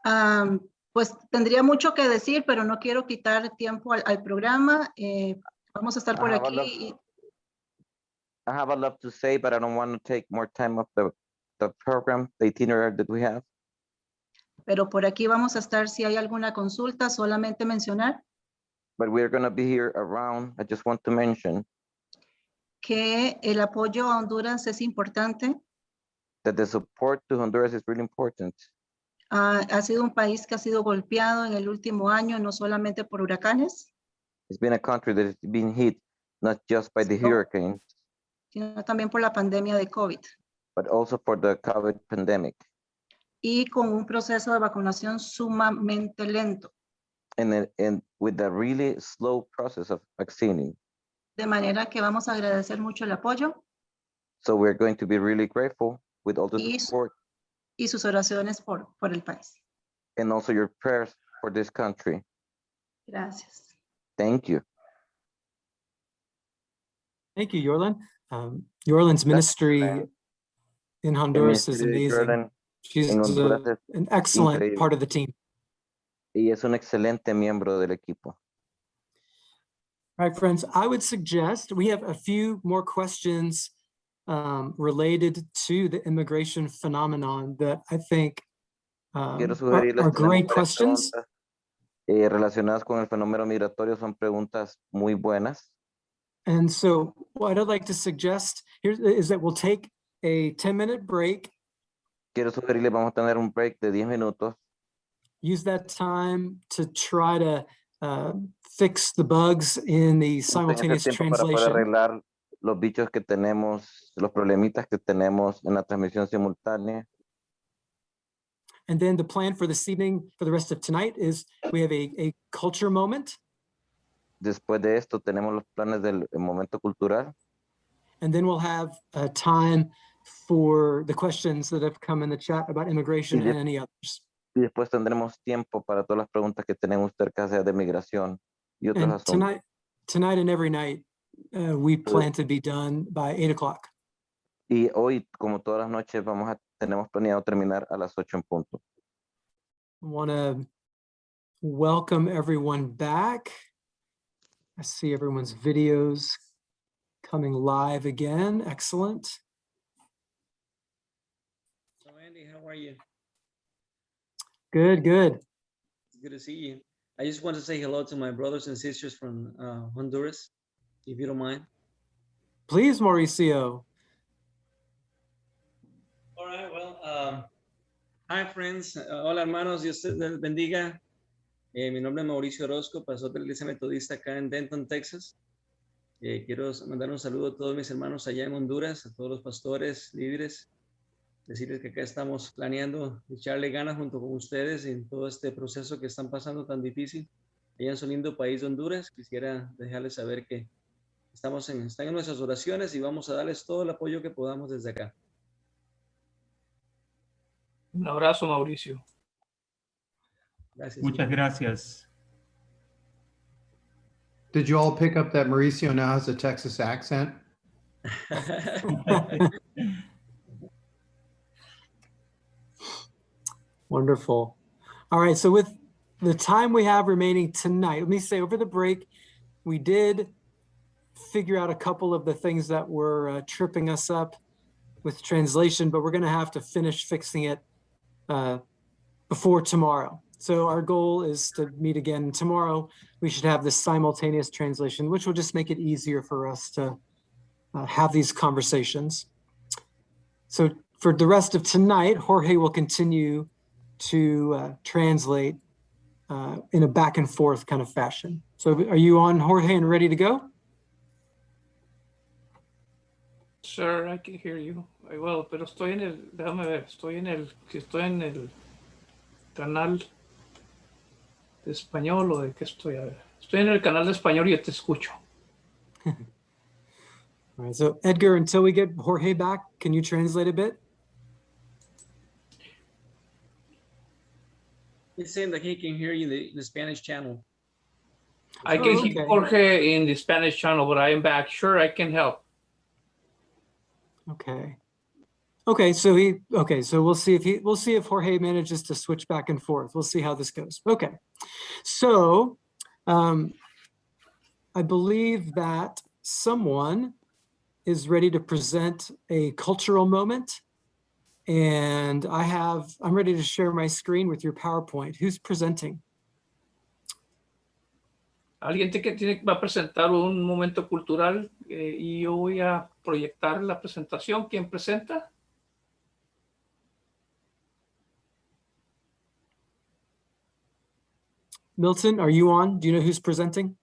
Ah, pues tendría mucho que decir, pero no quiero quitar tiempo al, al programa. Eh, vamos a estar por Ah, aquí. y- I have a lot to say, but I don't want to take more time of the, the program, the itinerary that we have. pero por aquí vamos a estar. Si hay alguna consulta, solamente mencionar But we're gonna be here around. I just want to mention que el apoyo a Honduras es importante. that the support to Honduras is really important. Ah, ha sido un país que ha sido golpeado en el último año, no solamente por huracanes, It's been a country that has been hit not just by the hurricane, sino también por la pandemia de COVID but also for the COVID pandemic. y con un proceso de vacunación sumamente lento. And, and with the really slow process of vaccinating. De manera que vamos a agradecer mucho el apoyo So we're going to be really grateful with all the Yes. support y sus oraciones por, por el país. and also your prayers for this country. Gracias. Thank you. Thank you, Yorlin. Um, Yorlin's ministry ma'am. in Honduras is amazing. Jordan She's a- an excellent increíble. part of the team. Y es un excelente miembro del equipo. All right, friends, I would suggest, we have a few more questions um, related to the immigration phenomenon that I think um, are great questions. eh, relacionadas con el fenómeno migratorio son preguntas muy buenas. And so what I'd like to suggest here is that we'll take a 10-minute break, Quiero sugerirles, vamos a tener un break de 10 minutos. Use that time to try to uh, fix the bugs in the simultaneous tiempo para poder translation. arreglar los bichos que tenemos, los problemitas que tenemos en la transmisión simultánea. And then the plan for this evening, for the rest of tonight, is we have a, a culture moment. Después de esto tenemos los planes del momento cultural And then we'll have uh, time for the questions that have come in the chat about immigration and any others. Y después tendremos tiempo para todas las preguntas que tengan ustedes acerca de migración y otros And asuntos. tonight, tonight and every night, uh, we plan to be done by eight o'clock. Y hoy, como todas las noches, vamos a, tenemos planeado terminar a las 8 en punto. Want to welcome everyone back. I see everyone's videos coming live again. Excellent. So Andy, how are you? Good, good. It's good to see you. I just want to say hello to my brothers and sisters from uh, Honduras, if you don't mind. Please, Mauricio. All right, well, um, hi friends. Uh, hola hermanos, Dios les bendiga. Eh, mi nombre es Mauricio Orozco, pastor de la Iglesia Metodista acá en Denton, Texas. Eh, quiero mandar un saludo a todos mis hermanos allá en Honduras, a todos los pastores, líderes, decirles que acá estamos planeando echarle ganas junto con ustedes en todo este proceso que están pasando tan difícil. Allá en su lindo país de Honduras, quisiera dejarles saber que estamos en, están en nuestras oraciones y vamos a darles todo el apoyo que podamos desde acá. Un abrazo, Mauricio. Gracias. Muchas gracias. Did you all pick up that Mauricio now has a Texas accent? Wonderful. All right, so with the time we have remaining tonight, let me say over the break, we did figure out a couple of the things that were uh, tripping us up with translation, but we're going to have to finish fixing it uh, before tomorrow. So our goal is to meet again tomorrow. We should have this simultaneous translation, which will just make it easier for us to uh, have these conversations. So for the rest of tonight, Jorge will continue to uh, translate uh, in a back and forth kind of fashion. So are you on Jorge and ready to go? Sir, I can hear you. I will, pero estoy en el, déjame ver, estoy en el, si estoy en el canal de español o de qué estoy, a ver. Estoy en el canal de español y yo te escucho. All right, so Edgar, until we get Jorge back, can you translate a bit? He's saying that he can hear you in the, the Spanish channel. I Oh, can okay. hear Jorge in the Spanish channel, but I am back. Sure, I can help. Okay. Okay, so he, okay, so we'll see if he, we'll see if Jorge manages to switch back and forth. We'll see how this goes. Okay. So um, I believe that someone is ready to present a cultural moment. And I have, I'm ready to share my screen with your PowerPoint. Who's presenting? alguien que tiene, va a presentar un momento cultural eh, y yo voy a proyectar la presentación. ¿Quién presenta? Milton, are you on? Do you know who's presenting?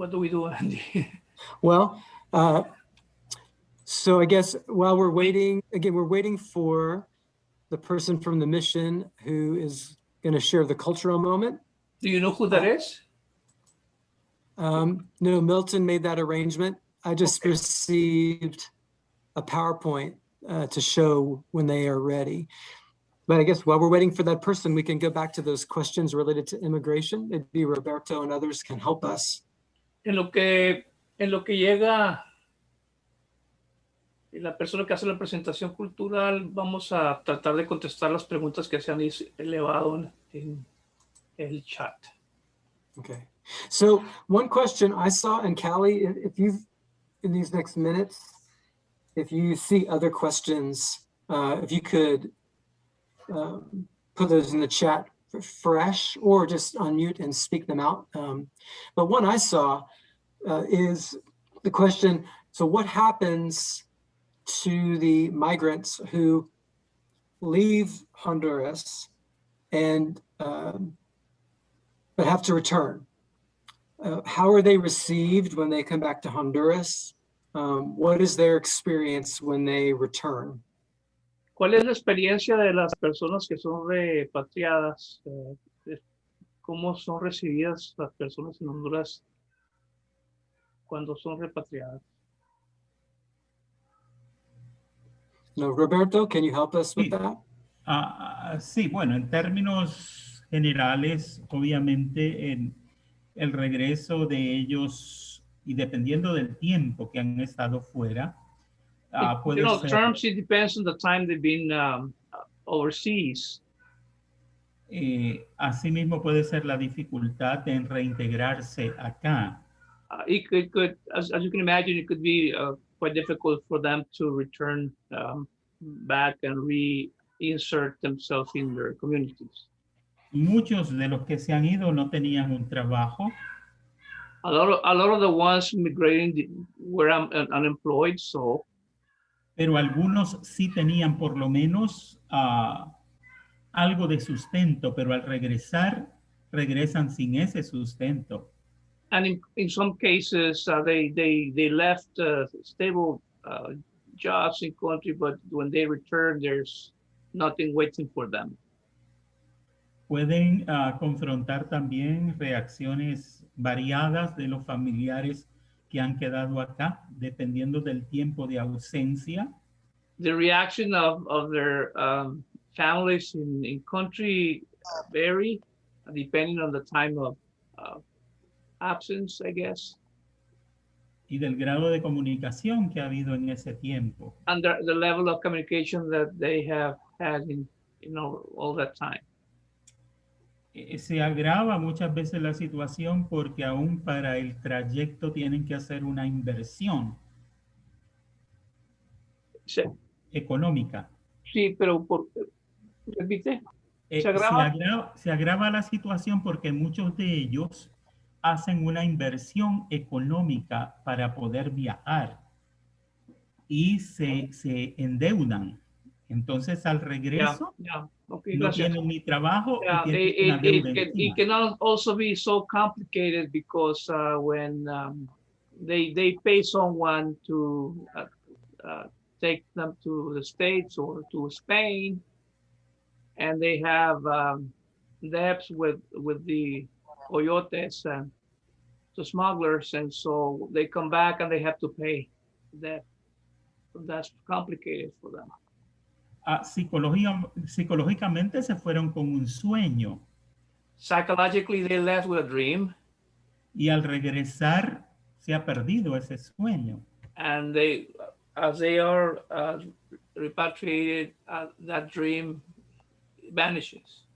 What do we do, Andy? Well, uh, so I guess while we're waiting, again, we're waiting for the person from the mission who is going to share the cultural moment. Do you know who that is? Um, no, Milton made that arrangement. I just Okay. received a PowerPoint uh, to show when they are ready. But I guess while we're waiting for that person, we can go back to those questions related to immigration. Maybe Roberto and others can help us. En lo que, en lo que llega la persona que hace la presentación cultural, vamos a tratar de contestar las preguntas que se han elevado en, el chat. Okay. So one question I saw, and Callie, if you've, in these next minutes, if you see other questions, uh, if you could um, put those in the chat fresh or just unmute and speak them out. Um, But one I saw uh, is the question, so what happens to the migrants who leave Honduras and um, but have to return? Uh, how are they received when they come back to Honduras? Um, what is their experience when they return? ¿Cuál es la experiencia de las personas que son repatriadas? Eh, ¿Cómo son recibidas las personas en Honduras cuando son repatriadas? No, Roberto, can you help us with Sí. that? Ah, sí, bueno, en términos generales, obviamente en el regreso de ellos y dependiendo del tiempo que han estado fuera, puede you know, terms, it depends on the time they've been um, overseas. eh, asimismo puede ser la dificultad en reintegrarse acá. Uh, it could, it could as, as you can imagine, it could be uh, quite difficult for them to return um, back and reinsert themselves in their communities. Muchos de los que se han ido no tenían un trabajo, A lot of, a lot of the ones migrating were un- unemployed, so pero algunos sí tenían por lo menos ah, algo de sustento, pero al regresar, regresan sin ese sustento. and in, in some cases uh, they they they left uh, stable uh, jobs in country, but when they return, there's nothing waiting for them. Pueden ah, confrontar también reacciones variadas de los familiares que han quedado acá, dependiendo del tiempo de ausencia. The reaction of of their um, families in in country vary depending on the time of uh, absence, I guess, y del grado de comunicación que ha habido en ese tiempo. and the, the level of communication that they have had in you know all that time. Eh, Se agrava muchas veces la situación porque aún para el trayecto tienen que hacer una inversión Sí, económica. sí, pero por repite. Eh, ¿Se agrava? agrava- se agrava la situación porque muchos de ellos hacen una inversión económica para poder viajar y se, se endeudan. Entonces al Yeah, regreso yeah. Okay, no gracias. tienen ni trabajo Yeah, y it, it, can, it encima. also be so complicated because uh, when um, they they pay someone to uh, uh, take them to the States or to Spain, and they have um, debts with with the coyotes and the smugglers, and so they come back and they have to pay that. That's complicated for them. Psicología- psicológicamente se fueron con un sueño Psychologically, they left with a dream. y al regresar se ha perdido ese sueño. and they, as they are uh, repatriated, uh, that dream vanishes.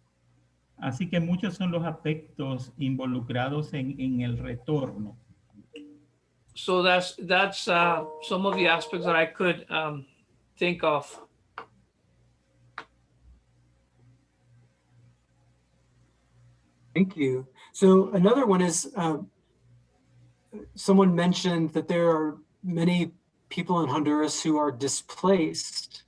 Así que muchos son los aspectos involucrados en, en el retorno. So that's that's uh, some of the aspects that I could um, think of. Thank you. So another one is, um, someone mentioned that there are many people in Honduras who are displaced,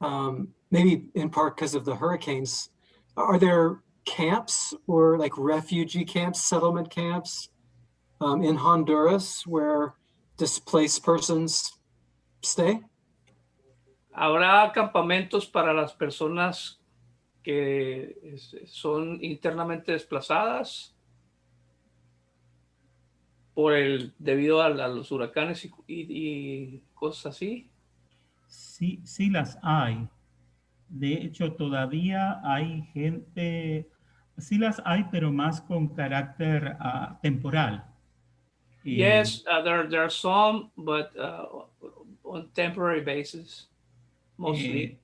um, maybe in part because of the hurricanes. Are there camps or like refugee camps, settlement camps um, in Honduras where displaced persons stay? Habrá campamentos para las personas que es- son internamente desplazadas por el debido a, la- los huracanes y, y- y cosas así. Sí, sí las hay. De hecho, todavía hay gente, sí las hay, pero más con carácter ah, temporal. Eh, Yes, uh, there there are some, but uh, on temporary basis, mostly. eh,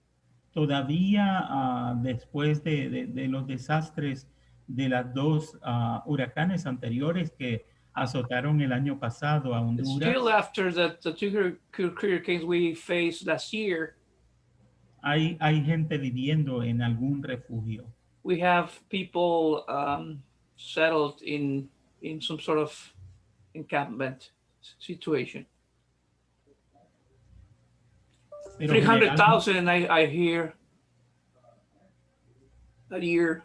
todavía ah, después de, de- de los desastres de las dos ah, huracanes anteriores que azotaron el año pasado a Honduras, Still after the, the two hur- hur- hurricanes we faced last year, hay, hay gente viviendo en algún refugio. we have people um, settled in in some sort of encampment situation. Pero Three hundred generalmente- thousand, I I hear a year.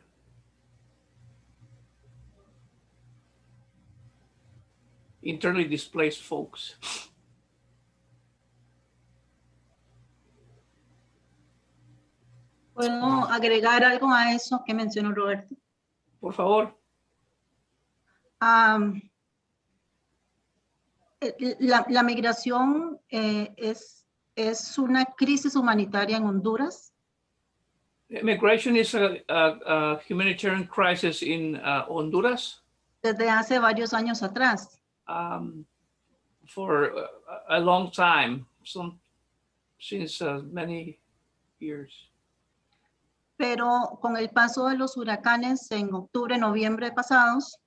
Internally displaced folks. ¿Puedo agregar algo a eso que mencionó Roberto? Por favor. Eh, la, la migración eh, es, es una crisis humanitaria en Honduras. Immigration is a, a, a humanitarian crisis in uh, Honduras desde hace varios años atrás. um, for a, a long time, some since uh, many years. Pero con el paso de los huracanes en octubre, noviembre pasados,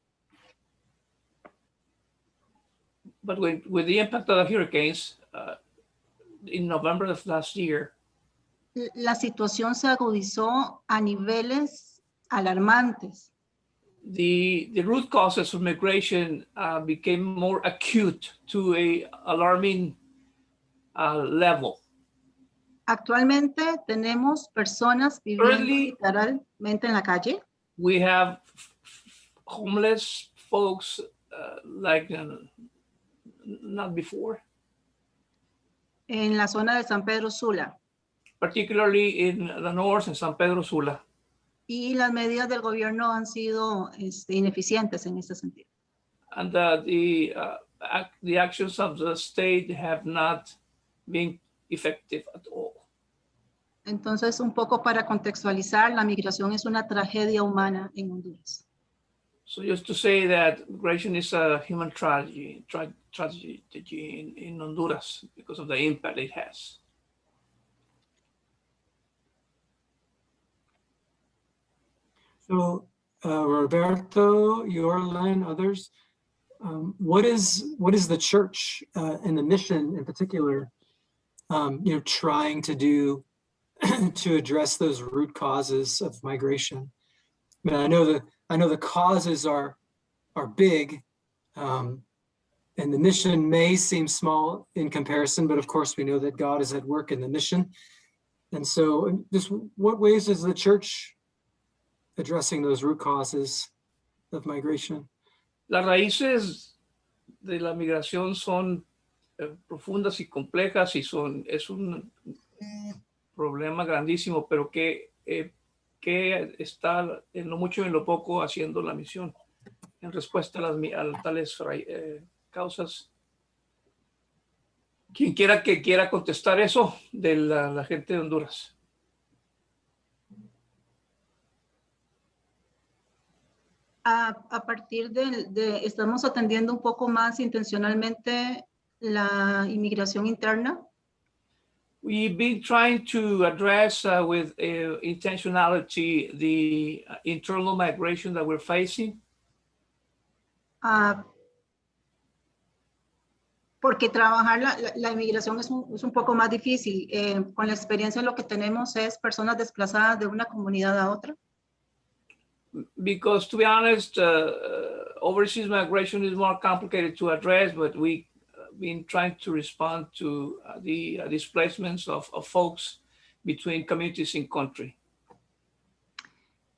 But with, with the impact of the hurricanes uh, in November of last year, la situación se agudizó a niveles alarmantes. the the root causes of migration uh, became more acute to a alarming uh, level. Actualmente tenemos personas viviendo Currently- literalmente en la calle. We have homeless folks uh, like uh, not before, en la zona de San Pedro Sula. particularly in the north in San Pedro Sula. Y las medidas del gobierno han sido este, ineficientes en este sentido. and uh, the uh, ac- the actions of the state have not been effective at all. Entonces, un poco para contextualizar, la migración es una tragedia humana en Honduras. So just to say that migration is a human tragedy, tra- tragedy in, in Honduras because of the impact it has. So uh, Roberto, Yorlan, others, um, what is what is the church uh, and the mission in particular, um, you know, trying to do to address those root causes of migration? I mean, I know the I know the causes are are big, um, and the mission may seem small in comparison, but of course we know that God is at work in the mission. And so, just what ways is the church addressing those root causes of migration. Las raíces de la migración son eh, profundas y complejas y son es un problema grandísimo, pero que eh, que está en lo mucho y en lo poco haciendo la misión en respuesta a las a tales eh, causas. Quien quiera que quiera contestar eso de la, gente de Honduras. A, partir del- de, estamos atendiendo un poco más intencionalmente la inmigración interna. We've been trying to address uh, with uh, intentionality the uh, internal migration that we're facing. ah, porque trabajar la, la- la inmigración es un, es un poco más difícil. Eh, con la experiencia lo que tenemos es personas desplazadas de una comunidad a otra. because to be honest, uh, uh, overseas migration is more complicated to address, but we been trying to respond to uh, the uh, displacements of, of folks between communities in country.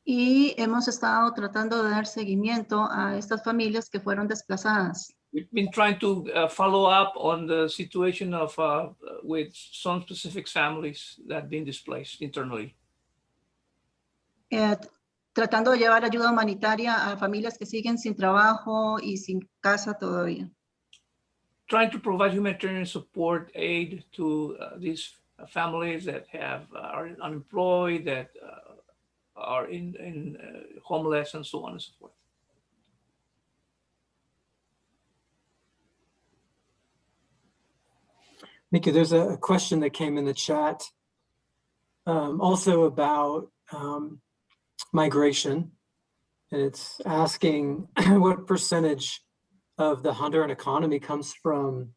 Y hemos estado tratando de dar seguimiento a estas familias que fueron desplazadas. We've been trying to uh, follow up on the situation of uh, with some specific families that have been displaced internally. Eh, tratando de llevar ayuda humanitaria a familias que siguen sin trabajo y sin casa todavía. Trying to provide humanitarian support aid to uh, these families that have uh, are unemployed, that uh, are in, in uh, homeless and so on and so forth. Mickey, there's a a question that came in the chat um, also about um, migration. And it's asking what percentage of the Honduran economy comes from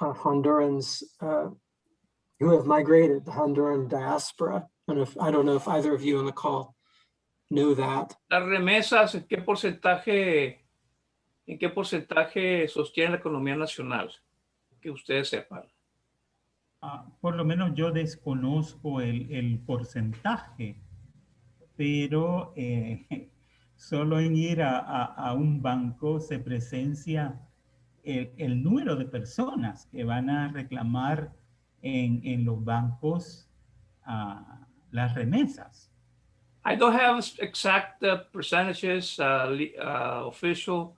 uh, Hondurans uh, who have migrated, the Honduran diaspora. And if, I don't know if either of you on the call know that. Las remesas, ¿en qué porcentaje, en qué porcentaje sostiene la economía nacional? Que ustedes sepan. Ah, por lo menos yo desconozco el, el porcentaje, pero eh, solo en ir a, a- a un banco se presencia el, el número de personas que van a reclamar en, en los bancos ah, las remesas. I don't have exact uh, percentages, uh, uh, official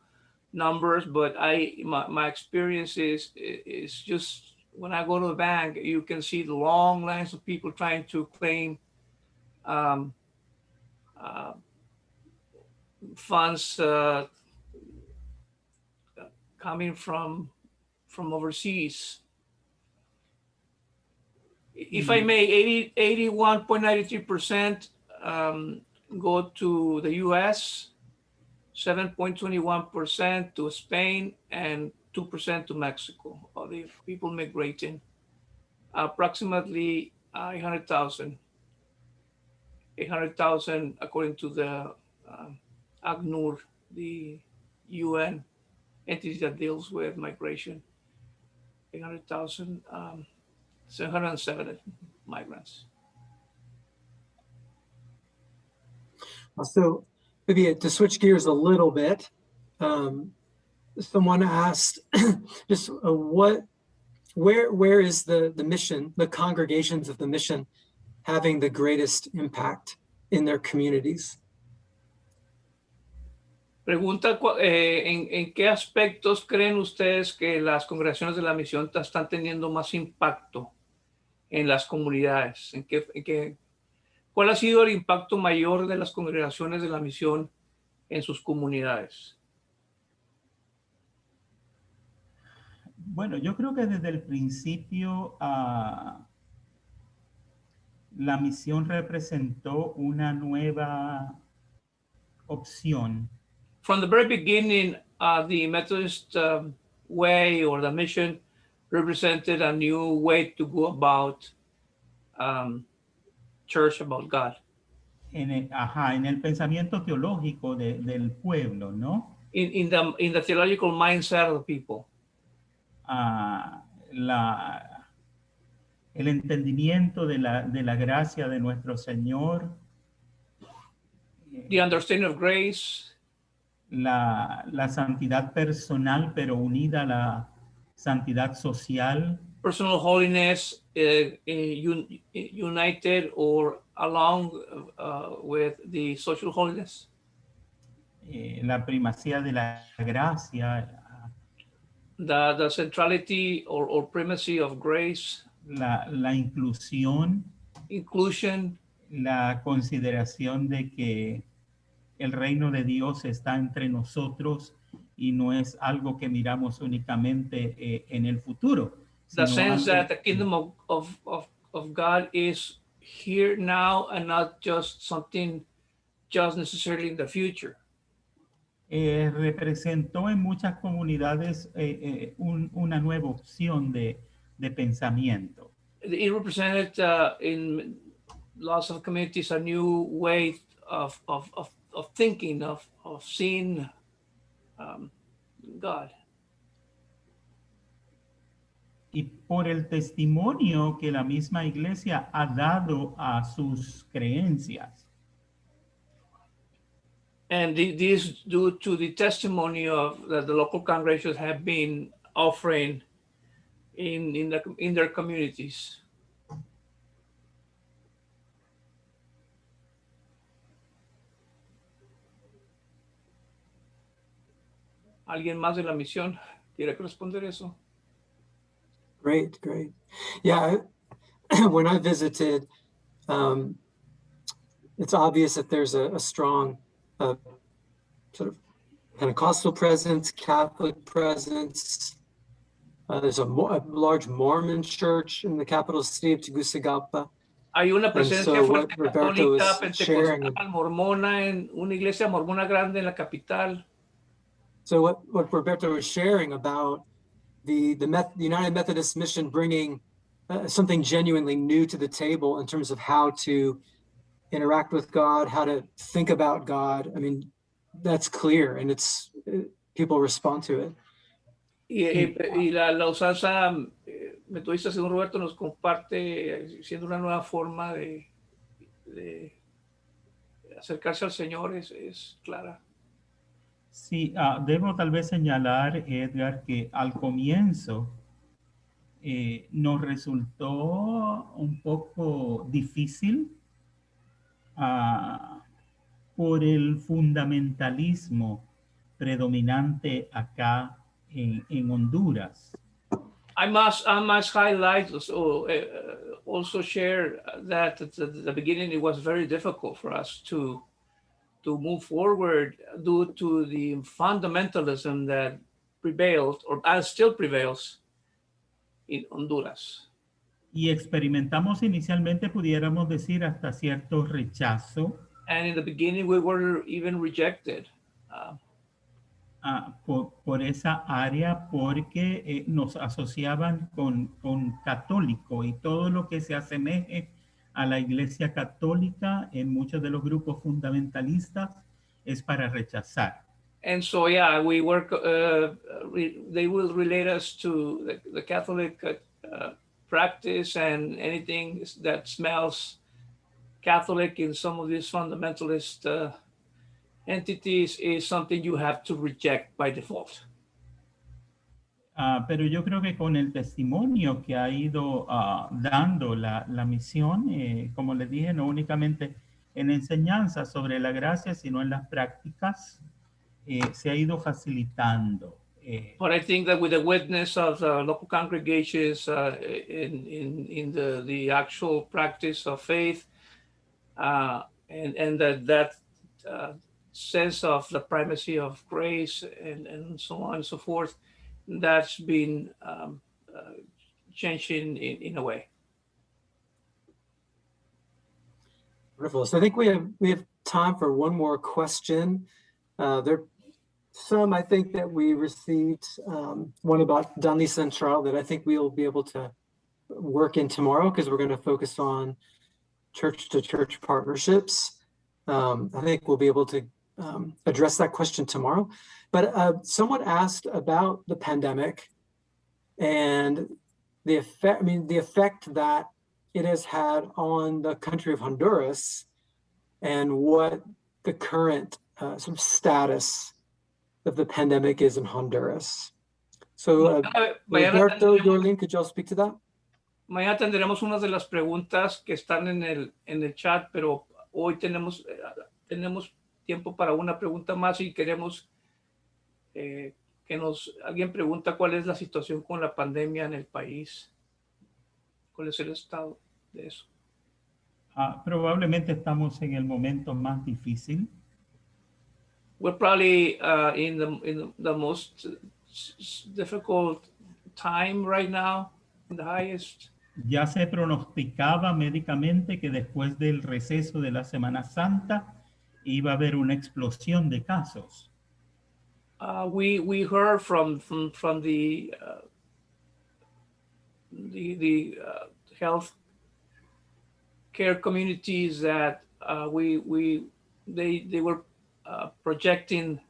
numbers, but I, my, my experience is, is just when I go to the bank, you can see the long lines of people trying to claim um, uh, funds uh, coming from, from overseas. If I may, 80, 81.93% um, go to the US, 7.21% to Spain, and 2% to Mexico, of the people migrating. Approximately uh, 800,000. 800,000 according to the uh, ACNUR, the UN entity that deals with migration. 800,000, um, 707 migrants. So maybe to switch gears a little bit, um, someone asked just uh, what, where, where is the, the mission, the congregations of the mission having the greatest impact in their communities? Pregunta, eh, ¿en, qué aspectos creen ustedes que las congregaciones de la misión están teniendo más impacto en las comunidades? ¿En qué, en qué- ¿Cuál ha sido el impacto mayor de las congregaciones de la misión en sus comunidades? Bueno, yo creo que desde el principio ah, la misión representó una nueva opción From the very beginning, uh, the Methodist um, way or the mission represented a new way to go about um, church, about God. en el, ajá, en el pensamiento teológico de- del pueblo, ¿no? In, in, the, in the theological mindset of the people. Ah, la, el entendimiento de la, de la gracia de nuestro Señor, the understanding of grace, la, la santidad personal, pero unida a la santidad social, personal holiness uh, un, united or along uh, with the social holiness, eh, la primacía de la gracia, the, the centrality or, or primacy of grace, la, la inclusión, inclusion, la consideración de que el reino de Dios está entre nosotros y no es algo que miramos únicamente eh, en el futuro. the sense that the kingdom of, of, of, of God is here now and not just something just necessarily in the future. eh, representó en muchas comunidades eh, eh, un- una nueva opción de, de pensamiento. It represented uh, in lots of communities a new way of, of, of, of thinking, of, of seeing um, God. y por el testimonio que la misma iglesia ha dado a sus creencias. And this due to the testimony of that the local congregations have been offering in, in, the, in their communities. ¿Alguien más de la misión quiere responder eso? Great, great. Yeah, I- when I visited, um, it's obvious that there's a, a strong uh, sort of Pentecostal presence, Catholic presence. Uh, there's a, a large Mormon church in the capital city of Tegucigalpa. Hay una presencia so fuerte católica, is sharing- mormona, en una iglesia mormona grande en la capital. So what, what Roberto was sharing about the, the, Meth, the United Methodist Mission bringing uh, something genuinely new to the table in terms of how to interact with God, how to think about God. I mean, that's clear and it's, uh, people respond to it. Y, y- la, la usanza eh, metodista, según Roberto, nos comparte eh, siendo una nueva forma de, de acercarse al Señor, es, es clara. Sí, ah, debo tal vez señalar, Edgar, que al comienzo eh, nos resultó un poco difícil ah, por el fundamentalismo predominante acá en, Honduras. I must, I must highlight, also, uh, also share that at the beginning it was very difficult for us to, to move forward due to the fundamentalism that prevailed or still prevails in Honduras. Y experimentamos inicialmente, pudiéramos decir, hasta cierto rechazo And in the beginning, we were even rejected. Uh, ah, por, por esa área porque eh, nos asociaban con, con católico y todo lo que se asemeje a la iglesia católica en muchos de los grupos fundamentalistas es para rechazar. and so, yeah, we work, uh, re, they will relate us to the, the Catholic uh, practice and anything that smells Catholic in some of these fundamentalist uh, entities is something you have to reject by default. Ah, pero yo creo que con el testimonio que ha ido ah, dando la, la misión, eh, como les dije, no únicamente en enseñanza sobre la gracia, sino en las prácticas, eh, se ha ido facilitando. eh, But I think that with the witness of the local congregations uh, in, in, in the, the actual practice of faith uh, and, and that, that uh, sense of the primacy of grace and, and so on and so forth, that's been um, uh, changing in, in a way. Wonderful. So I think we have, we have time for one more question. Uh, there, some I think that we received, um, one about Dunley Central that I think we'll be able to work in tomorrow because we're going to focus on church to church partnerships. Um, I think we'll be able to um, address that question tomorrow. But uh, someone asked about the pandemic and the effect, I mean, the effect that it has had on the country of Honduras and what the current uh, sort of status of the pandemic is in Honduras. So, uh, Roberto, tendremos- could y'all speak to that? Mañana tendremos unas de las preguntas que están en el, en el chat, pero hoy tenemos, eh, tenemos tiempo para una pregunta más y queremos eh, que nos, alguien pregunta cuál es la situación con la pandemia en el país. ¿Cuál es el estado de eso? ah, probablemente estamos en el momento más difícil. We're probably uh, in the, in the most difficult time right now, the highest. Ya se pronosticaba médicamente que después del receso de la Semana Santa iba a haber una explosión de casos. Uh, we we heard from from from the uh, the the uh, health care communities that uh, we we they they were uh, projecting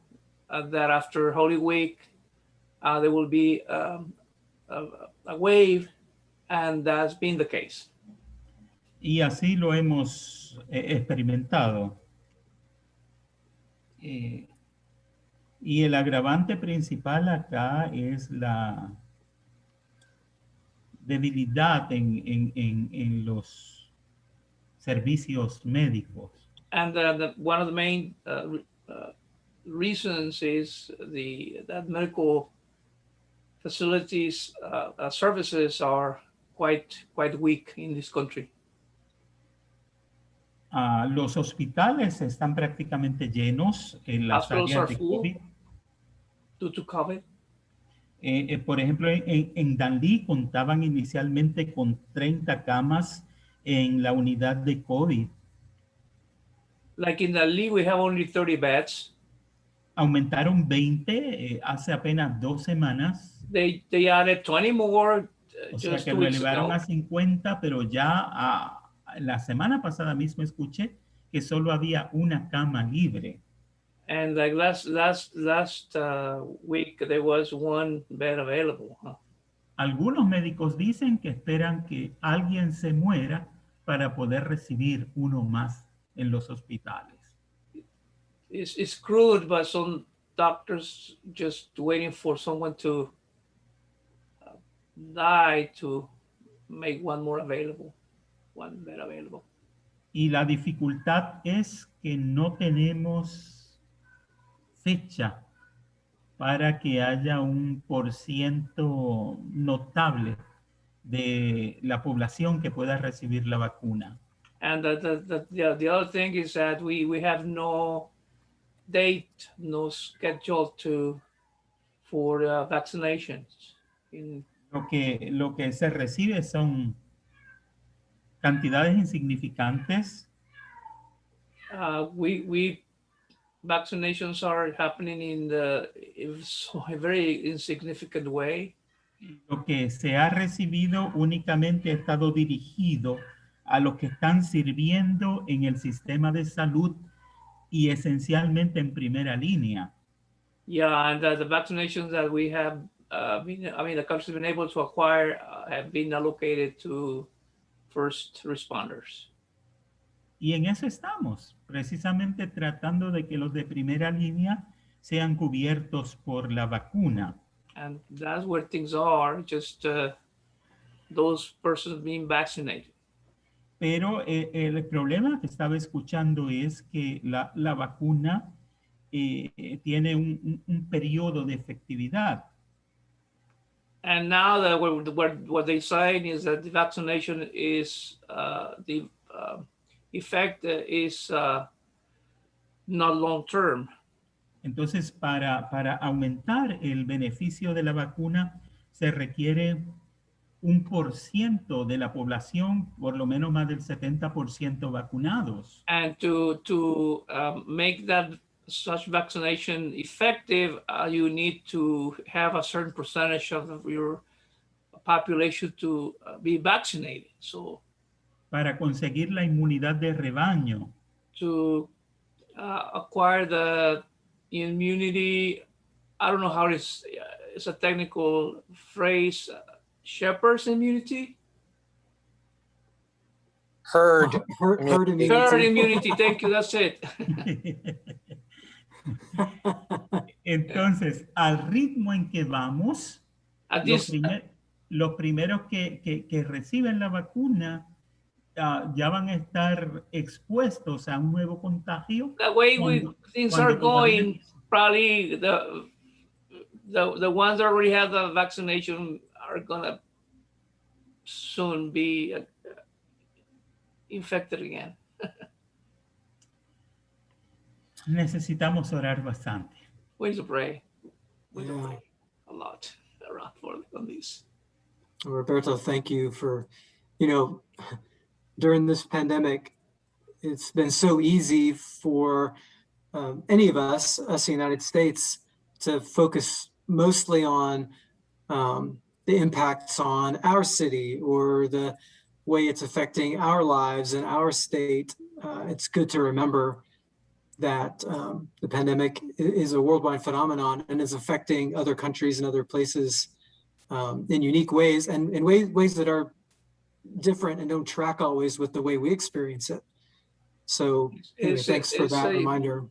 uh, that after Holy Week uh, there will be um, a, a wave, and that's been the case. Y así lo hemos eh, experimentado. Eh, y el agravante principal acá es la debilidad en, en, en, en los servicios médicos. And uh, the, one of the main uh, uh, reasons is the that medical facilities uh, uh, services are quite quite weak in this country. Ah, los hospitales están prácticamente llenos en las Hospitals áreas de. COVID. Due to COVID, Eh, eh, por ejemplo, en, en- Danlí contaban inicialmente con 30 camas en la unidad de COVID. like in league, we have only 30 beds. Aumentaron 20 eh, hace apenas dos semanas. They they added 20 more uh, O sea que lo elevaron ago. a 50, pero ya a- la semana pasada mismo escuché que solo había una cama libre. And like last last last uh, week, there was one bed available. huh? Algunos médicos dicen que esperan que alguien se muera para poder recibir uno más en los hospitales. It's it's crude, but some doctors just waiting for someone to uh, die to make one more available, Y la dificultad es que no tenemos fecha para que haya un por ciento notable de la población que pueda recibir la vacuna. And the the the, the, the other thing is that we we have no date, no schedule to for uh, vaccinations. In Lo que, lo que se recibe son cantidades insignificantes uh, we we vaccinations are happening in the a very insignificant way. Lo que se ha recibido únicamente ha estado dirigido a los que están sirviendo en el sistema de salud y esencialmente en primera línea. Yeah, and uh, the vaccinations that we have uh, been, I mean, the country's been able to acquire uh, have been allocated to first responders. Y en eso estamos, precisamente tratando de que los de primera línea sean cubiertos por la vacuna. And that's where things are, just uh, those persons being vaccinated. Pero eh, el problema que estaba escuchando es que la, la vacuna eh, tiene un, un- un periodo de efectividad. And now that what, what, what they're saying is that the vaccination is, uh, the uh, effect is uh, not long-term. Entonces, para, para aumentar el beneficio de la vacuna, se requiere un por ciento de la población, por lo menos más del 70% vacunados. And to, to um, make that such vaccination effective, uh, you need to have a certain percentage of your population to uh, be vaccinated. So Para conseguir la inmunidad de rebaño, to uh, acquire the immunity, I don't know how it's, it's a technical phrase, uh, shepherd's immunity? Herd, herd, herd immunity. Herd immunity, thank you, that's it. entonces, al ritmo en que vamos, los, primer- los primeros que, que- que reciben la vacuna ah, ya van a estar expuestos a un nuevo contagio. the way we, cuando- things cuando are going, probably the, the, the ones that already have the vaccination are gonna soon be uh, infected again. Necesitamos orar bastante. We need to pray. We need to Yeah. pray a lot around for on these. Roberto, thank you for, you know, during this pandemic, it's been so easy for um, any of us, us in the United States, to focus mostly on um, the impacts on our city or the way it's affecting our lives and our state. Uh, it's good to remember that um, the pandemic is a worldwide phenomenon and is affecting other countries and other places um, in unique ways and in ways, ways that are different and don't track always with the way we experience it. So anyway, thanks for that eh, reminder.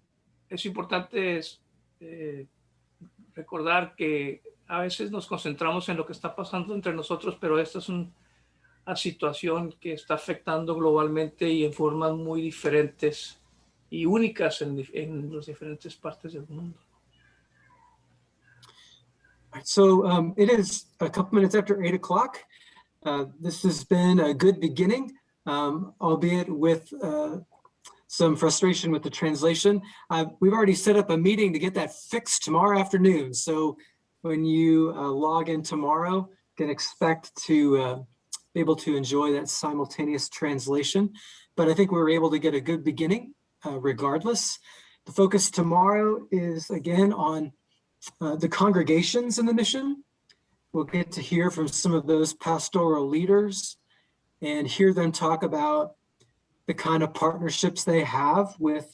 es importante es, eh, recordar que a veces nos concentramos en lo que está pasando entre nosotros, pero esta es un- una situación que está afectando globalmente y en formas muy diferentes y únicas en, en las diferentes partes del mundo. So um, it is a couple minutes after eight o'clock. Uh, This has been a good beginning, um, albeit with uh, some frustration with the translation. Uh, We've already set up a meeting to get that fixed tomorrow afternoon. So when you uh, log in tomorrow, can expect to uh, be able to enjoy that simultaneous translation. But I think we were able to get a good beginning uh, regardless. The focus tomorrow is again on uh, the congregations in the mission. We'll get to hear from some of those pastoral leaders and hear them talk about the kind of partnerships they have with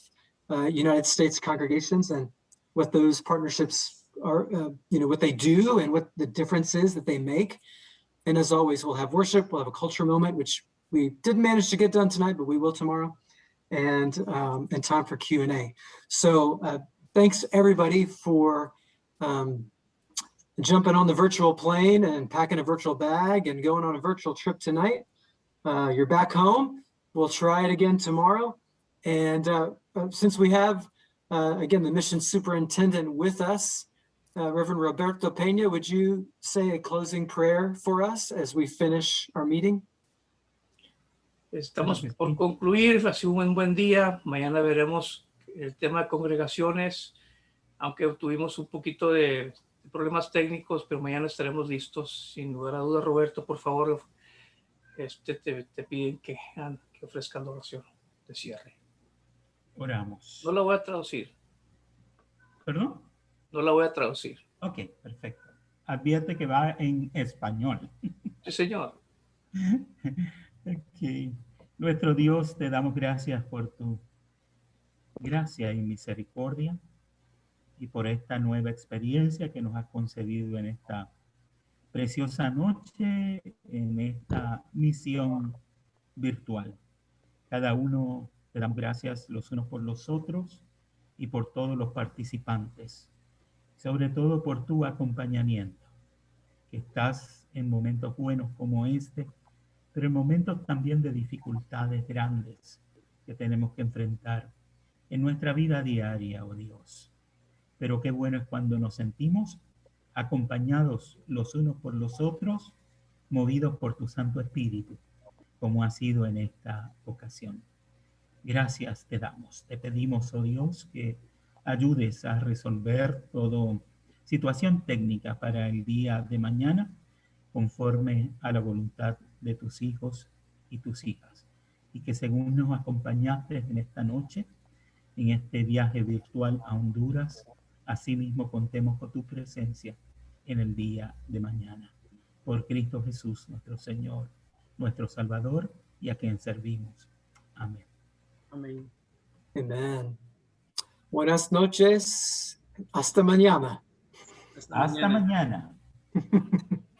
uh, United States congregations and what those partnerships are, uh, you know, what they do and what the difference is that they make. And as always, we'll have worship, we'll have a culture moment, which we didn't manage to get done tonight, but we will tomorrow, and um, and time for Q and A. So uh, thanks everybody for um, jumping on the virtual plane and packing a virtual bag and going on a virtual trip tonight. Uh, you're back home. We'll try it again tomorrow. And uh, uh, since we have, uh, again, the mission superintendent with us, uh, Reverend Roberto Pena, would you say a closing prayer for us as we finish our meeting? Estamos por concluir, ha sido un buen, día. Mañana veremos el tema de congregaciones, aunque tuvimos un poquito de problemas técnicos, pero mañana estaremos listos. Sin lugar a dudas, Roberto, por favor, este, te, te piden que, que ofrezcan la oración de cierre. Oramos. No la voy a traducir, ¿Perdón? no la voy a traducir. Ok, perfecto. Advierte que va en español. Sí, señor. Ok. Nuestro Dios, te damos gracias por tu gracia y misericordia y por esta nueva experiencia que nos has concedido en esta preciosa noche, en esta misión virtual. Cada uno te damos gracias los unos por los otros y por todos los participantes, sobre todo por tu acompañamiento, que estás en momentos buenos como este pero en momentos también de dificultades grandes que tenemos que enfrentar en nuestra vida diaria, oh Dios. Pero qué bueno es cuando nos sentimos acompañados los unos por los otros, movidos por tu Santo Espíritu, como ha sido en esta ocasión. Gracias te damos. Te pedimos, oh Dios, que ayudes a resolver toda situación técnica para el día de mañana conforme a la voluntad de tus hijos y tus hijas. Y que según nos acompañaste en esta noche, en este viaje virtual a Honduras, asimismo contemos con tu presencia en el día de mañana. Por Cristo Jesús, nuestro Señor, nuestro Salvador, y a quien servimos. Amén. Amén. Amen. Buenas noches. Hasta mañana. Hasta mañana.